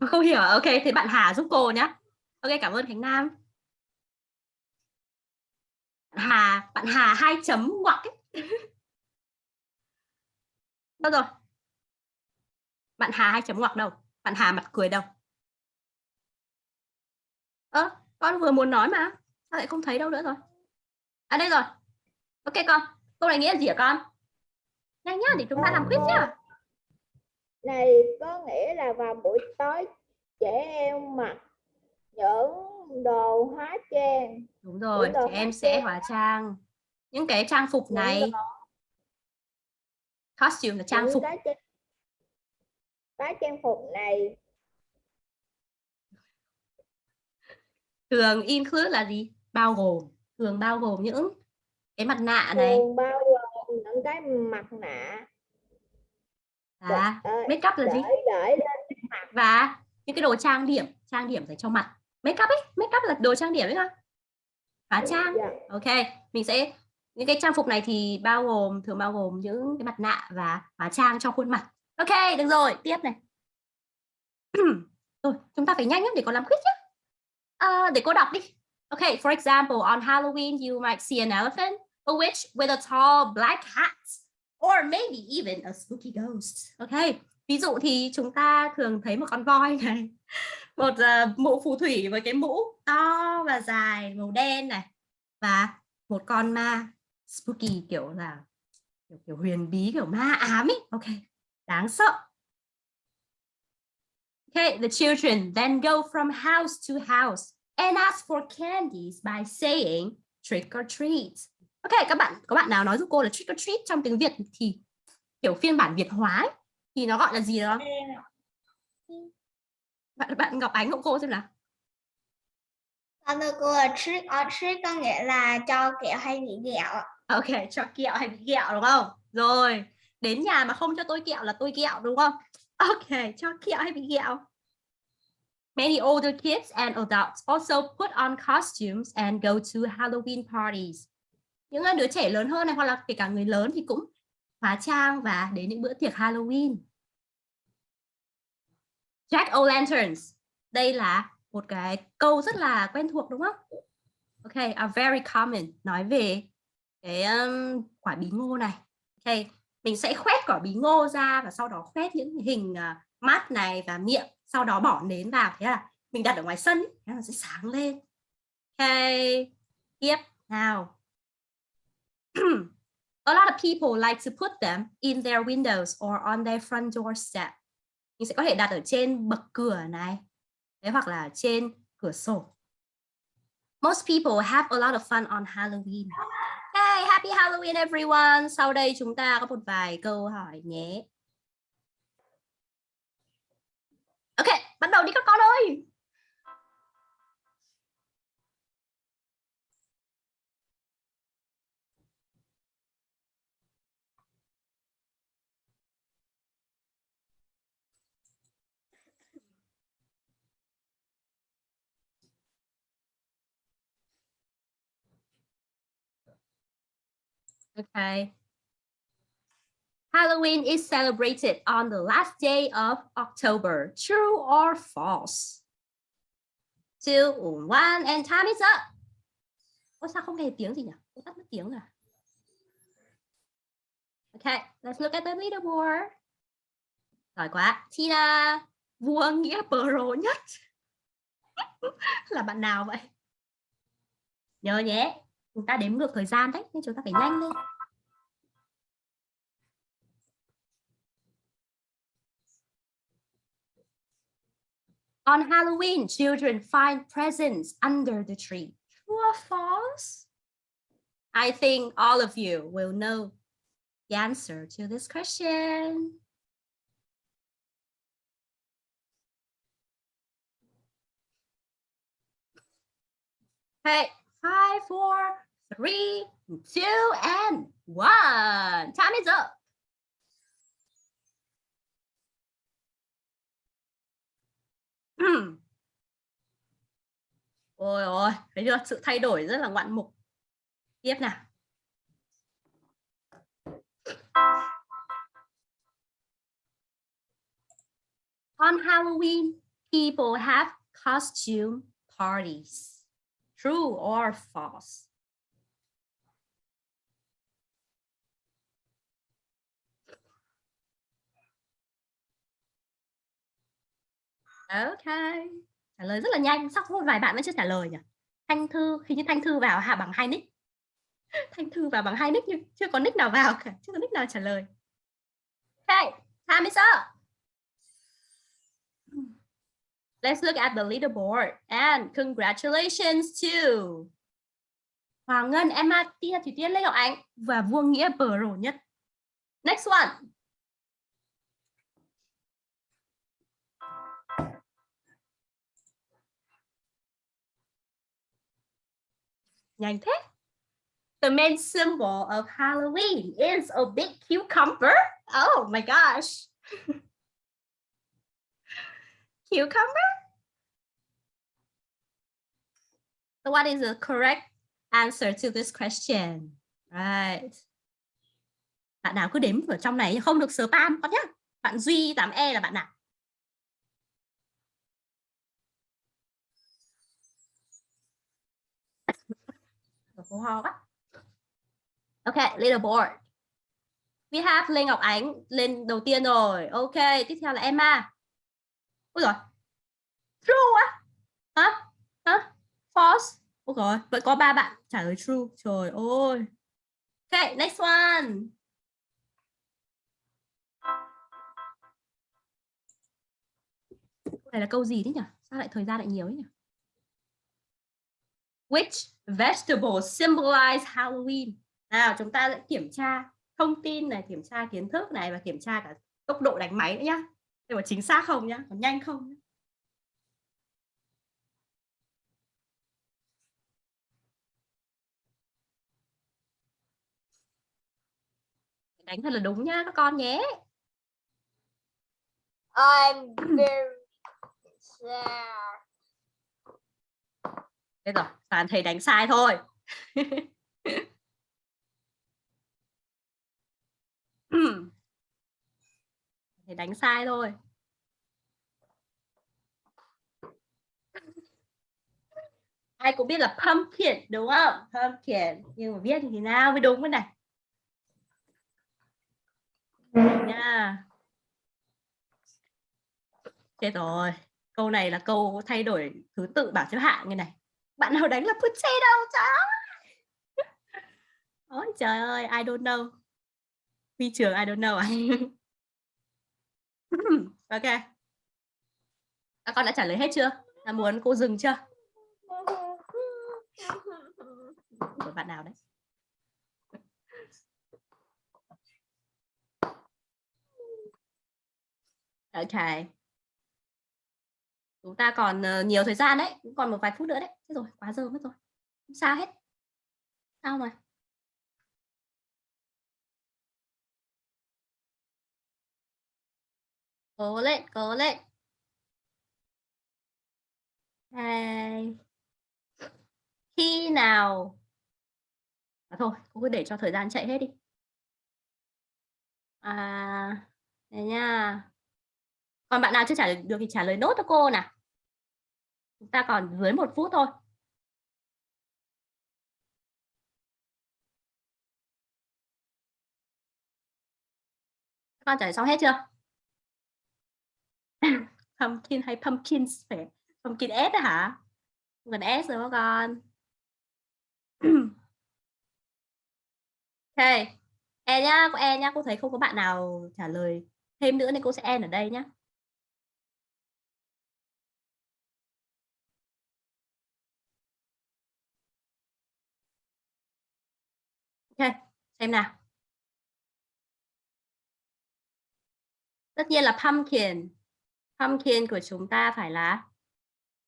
Không hiểu. Ok, thế bạn Hà giúp cô nhá. Ok, cảm ơn Khánh Nam. Hà, bạn Hà hai chấm ngoặc ấy. Đâu rồi? Bạn Hà hai chấm ngoặc đâu? Bạn Hà mặt cười đâu? Ơ, con vừa muốn nói mà. Sao lại không thấy đâu nữa rồi? À đây rồi. Ok con, câu này nghĩa là gì hả con? Nhanh nhá, để chúng ta làm quiz nhá. Này có nghĩa là vào buổi tối trẻ em mặc những đồ hóa trang Đúng rồi, trẻ em sẽ hóa trang. Những cái trang phục này, costume là trang phục. cái trang, phục này Thường include là gì? Bao gồm. Thường bao gồm những cái mặt nạ này thường bao gồm những cái mặt nạ và Ờ, make up là gì? để lên Và những cái đồ trang điểm, trang điểm dành cho mặt. Make up ấy, make up là đồ trang điểm ấy không? Hóa trang. Ok, mình sẽ những cái trang phục này thì bao gồm thường bao gồm những cái mặt nạ và hóa trang cho khuôn mặt. Ok, được rồi, tiếp này. rồi, chúng ta phải nhanh lắm để có làm quiz nhé. À, ờ, để cô đọc đi. Ok for example, on Halloween you might see an elephant, a witch with a tall black hat, or maybe even a spooky ghost. Ok ví dụ thì chúng ta thường thấy một con voi này, một uh, mũ phù thủy với cái mũ to và dài màu đen này và một con ma spooky kiểu là kiểu, kiểu huyền bí kiểu ma ám ấy. Ok, đáng sợ. Okay, the children then go from house to house and ask for candies by saying trick or treat. Ok, các bạn có bạn nào nói giúp cô là trick or treat trong tiếng Việt thì kiểu phiên bản Việt hóa ấy, thì nó gọi là gì đó? Bạn bạn Ngọc Ánh hộ cô xem nào. Con thưa cô là trick or treat có nghĩa là cho kẹo hay bị ghẹo. Ok, cho kẹo hay bị kẹo đúng không? Rồi, đến nhà mà không cho tôi kẹo là tôi kẹo đúng không ok cho kẹo hay bị kẹo Many older kids and adults also put on costumes and go to Halloween parties. Những ờ, đứa trẻ lớn hơn này hoặc là kể cả người lớn thì cũng hóa trang và đến những bữa tiệc Halloween. Jack o' lanterns. Đây là một cái câu rất là quen thuộc đúng không? Ok, are very common. Nói về cái um, quả bí ngô này. Ok, mình sẽ khoét quả bí ngô ra và sau đó khoét những hình ờ, uh, mắt này và miệng. Sau đó bỏ nến vào. Thế là mình đặt ở ngoài sân. Thế là sẽ sáng lên. Ok, tiếp nào. A lot of people like to put them in their windows or on their front doorstep. Mình sẽ có thể đặt ở trên bậc cửa này. Đấy, hoặc là trên cửa sổ. Most people have a lot of fun on Halloween. Hey, happy Halloween everyone. Sau đây chúng ta có một vài câu hỏi nhé. Ok, bắt đầu đi các con ơi. Okay. Halloween is celebrated on the last day of October. True or false? Two, one, and time is up. Ôi sao không nghe tiếng gì nhỉ? Tôi tắt mất tiếng rồi. Okay, let's look at the leaderboard. Giỏi quá. Tina, vua nghĩa pro nhất. là bạn nào vậy? Nhớ nhé, chúng ta đếm ngược thời gian đấy nên chúng ta phải nhanh lên On Halloween, children find presents under the tree. True or false? I think all of you will know the answer to this question. Hey, five, four, three, two, and one. Time is up. Hmm. Ôi ôi, thấy chưa? Sự thay đổi rất là ngoạn mục. Tiếp nào. On Halloween, people have costume parties. True or false? Ok. Trả lời rất là nhanh. Sắp có vài bạn vẫn chưa trả lời nhỉ? Thanh Thư, khi như Thanh Thư vào hạ bằng hai nick. Thanh Thư vào bằng hai nick nhưng chưa có nick nào vào cả. Chưa có nick nào trả lời. Ok. time is up. Let's look at the leaderboard and congratulations to Hoàng Ngân, Emma, Tia, Thủy Tiên, Lê Ngọc Ánh và Vuông Nghĩa pro nhất. Next one. Nhanh thế. The main symbol of Halloween is a big cucumber. Oh my gosh. cucumber? So what is the correct answer to this question? Right. Bạn nào cứ đếm ở trong này không được spam con nhé. Bạn Duy 8E là bạn nào? Ok, little board. Leaderboard. We have Linh Ngọc Ánh lên đầu tiên rồi. Ok, tiếp theo là Emma. Ôi rồi. True á? Hả? Hả? False. Ôi rồi, vẫn có ba bạn trả lời true. Trời ơi. Ok, next one. Này là câu gì thế nhỉ? Sao lại thời gian lại nhiều ấy nhỉ? Which vegetable symbolize Halloween? Nào, chúng ta sẽ kiểm tra thông tin này, kiểm tra kiến thức này và kiểm tra cả tốc độ đánh máy nữa nhá. Để có chính xác không nhá, có nhanh không nhá. đánh thật là đúng nhá các con nhé I'm very sad. Thế rồi, toàn thầy đánh sai thôi. thầy đánh sai thôi. Ai cũng biết là pumpkin đúng không? Pumpkin. Nhưng mà viết như thế nào mới đúng cái này. Nha. Chết rồi. Câu này là câu thay đổi thứ tự bảng xếp hạng như này. Bạn nào đánh là potato trời Ôi trời ơi, I don't know. Vi trường I don't know à? ok. Các con đã trả lời hết chưa? Là muốn cô dừng chưa? Của bạn nào đấy? Ok. Chúng ta còn ờ, nhiều thời gian đấy, còn một vài phút nữa đấy. Thế rồi, quá giờ mất rồi. Không sao hết. Sao mà. Cố lên, cố lên. Đây. Khi nào à, thôi, cô cứ để cho thời gian chạy hết đi. À, đây nha. Còn bạn nào chưa trả lời được thì trả lời nốt cho cô nào. Chúng ta còn dưới một phút thôi. Các con trả lời xong hết chưa? pumpkin hay pumpkins phải pumpkin S hả? Gần S rồi con. ok. E nhá, cô E nhá, cô thấy không có bạn nào trả lời thêm nữa nên cô sẽ end ở đây nhá. Ok, xem nào. Tất nhiên là pumpkin. Pumpkin của chúng ta phải là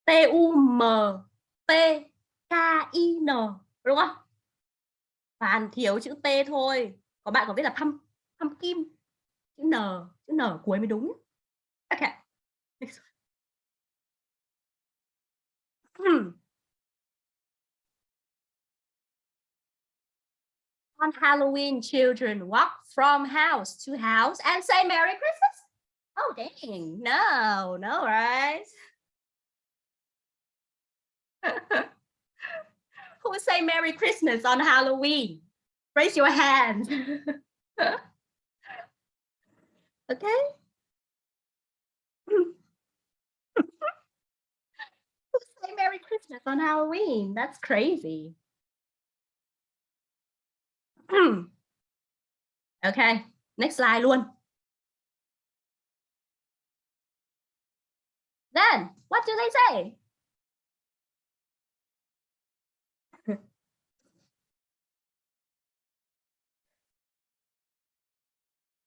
T U M t K I N đúng không? Hoàn thiếu chữ T thôi. Có bạn có biết là pump pumpkin chữ N, chữ N cuối mới đúng. Ok. Hmm. On Halloween, children walk from house to house and say Merry Christmas. Oh, dang. No, no, right? Who say Merry Christmas on Halloween? Raise your hand. okay. Who say Merry Christmas on Halloween? That's crazy. okay, next slide luôn. Then, what do they say?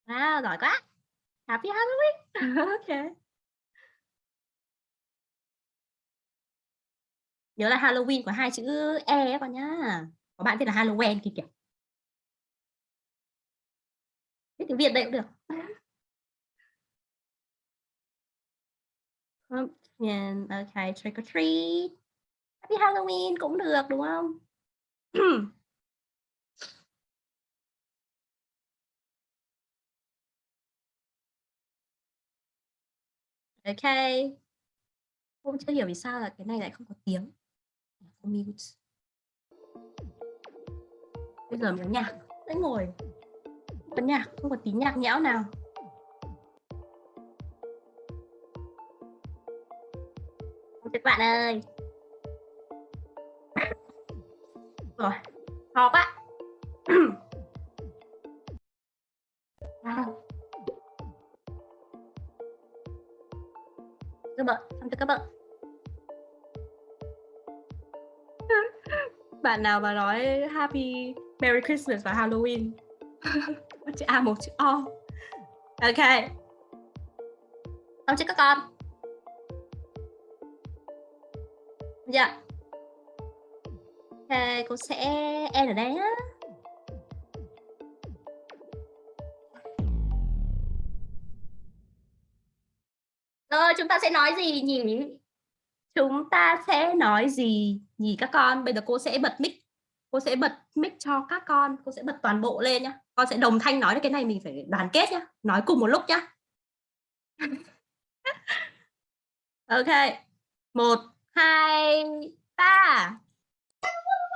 À, giỏi quá. Happy Halloween. ok. Nhớ là Halloween có hai chữ E con nhá. Có bạn viết là Halloween kìa kìa. Viết tiếng Việt đây cũng được. Pumpkin, okay trick or treat. Happy Halloween cũng được đúng không? ok. Cô chưa hiểu vì sao là cái này lại không có tiếng. Cô mute. Bây giờ mình nhạc, sẽ ngồi. Có nhạc, không có tí nhạc nhẽo nào. Các bạn ơi. Rồi ho quá các bạn xong cho các bạn? Bạn nào mà nói happy merry christmas và halloween? Chữ a một chữ o. Ok. Xong chưa các con Dạ. Ok, cô sẽ em ở đây á. Rồi chúng ta sẽ nói gì nhỉ? Chúng ta sẽ nói gì nhỉ các con? Bây giờ cô sẽ bật mic. Cô sẽ bật mic cho các con, cô sẽ bật toàn bộ lên nhá. Con sẽ đồng thanh nói cái này mình phải đoàn kết nhá, nói cùng một lúc nhá. ok. một hai ba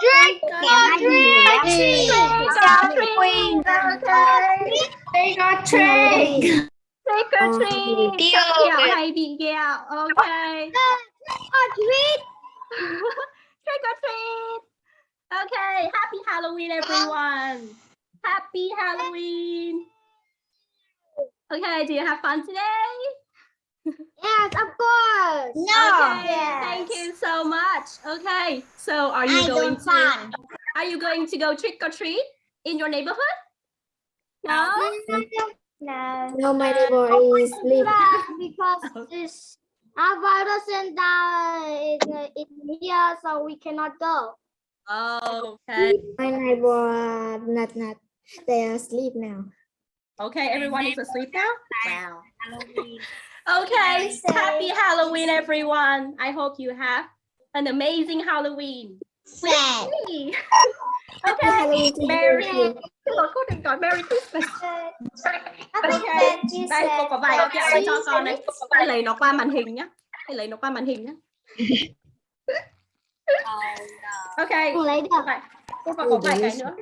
Trick or treat. Trick or treat. Okay. Trick or treat. Trick or treat. Đi Ăn rồi. kẹo hay bị kẹo. Okay. Trick or treat. Trick or treat. Okay. Happy Halloween, everyone. Happy Halloween. Okay. Do you have fun today? Yes, of course. Okay. Thank you so much. Okay. So, are you going to? Are you going to go trick or treat in your neighborhood? No. No. No, my neighbor is sleep. because this our virus and uh, is uh, in here, so we cannot go. Oh, Okay. My neighbor not not. They are asleep now. Okay. Everyone is asleep now. Wow. Okay, happy Halloween, everyone. I hope you have an amazing Halloween. okay, Halloween to Merry. cô đừng nói Merry Christmas. Okay, đây cô có vài kẹo đây cho con đấy. Hãy lấy nó qua màn hình nhá. Hãy lấy nó qua màn hình nhá. Ok, Không lấy được. cô cô còn có vài cái nữa.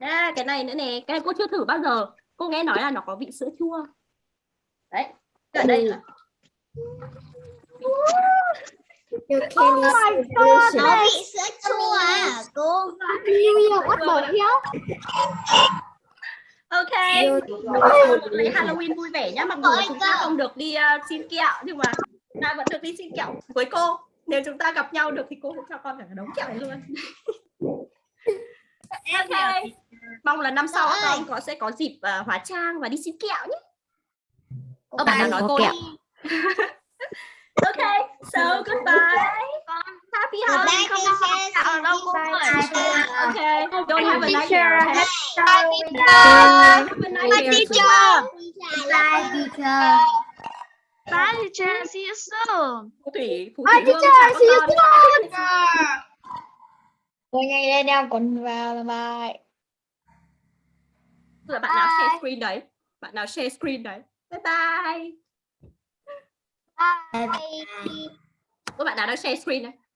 À, cái này nữa nè, cái này cô chưa thử bao giờ. Cô nghe nói là nó có vị sữa chua. Đấy, ở đây nữa. Your candy is so delicious. Nó bị sữa chua à, cô. New Year, what the hell? Ok, lấy Halloween vui vẻ nhá. Mặc dù chúng ta không được đi ờ, xin kẹo nhưng mà chúng ta vẫn được đi xin kẹo với cô. Nếu chúng ta gặp nhau được thì cô cũng cho con cả đống kẹo này luôn. ok, mong là năm sau các con có sẽ có dịp ờ, hóa trang và đi xin kẹo nhé. Ô, bạn nào nói cô kẹo. Ok, so goodbye. Happy Halloween. Không ở đâu cô ơi. Ok, don't have a nice year ahead. Have a nice year. Bye, teacher. Bye teacher, see you soon. Thủy, Bye, thủy teacher. See you soon. Ngồi ngay đây đeo còn vào là bài. Là bạn nào share screen đấy? Bạn nào share screen đấy? Bye bye. Bye. Có bạn nào đang share screen đấy?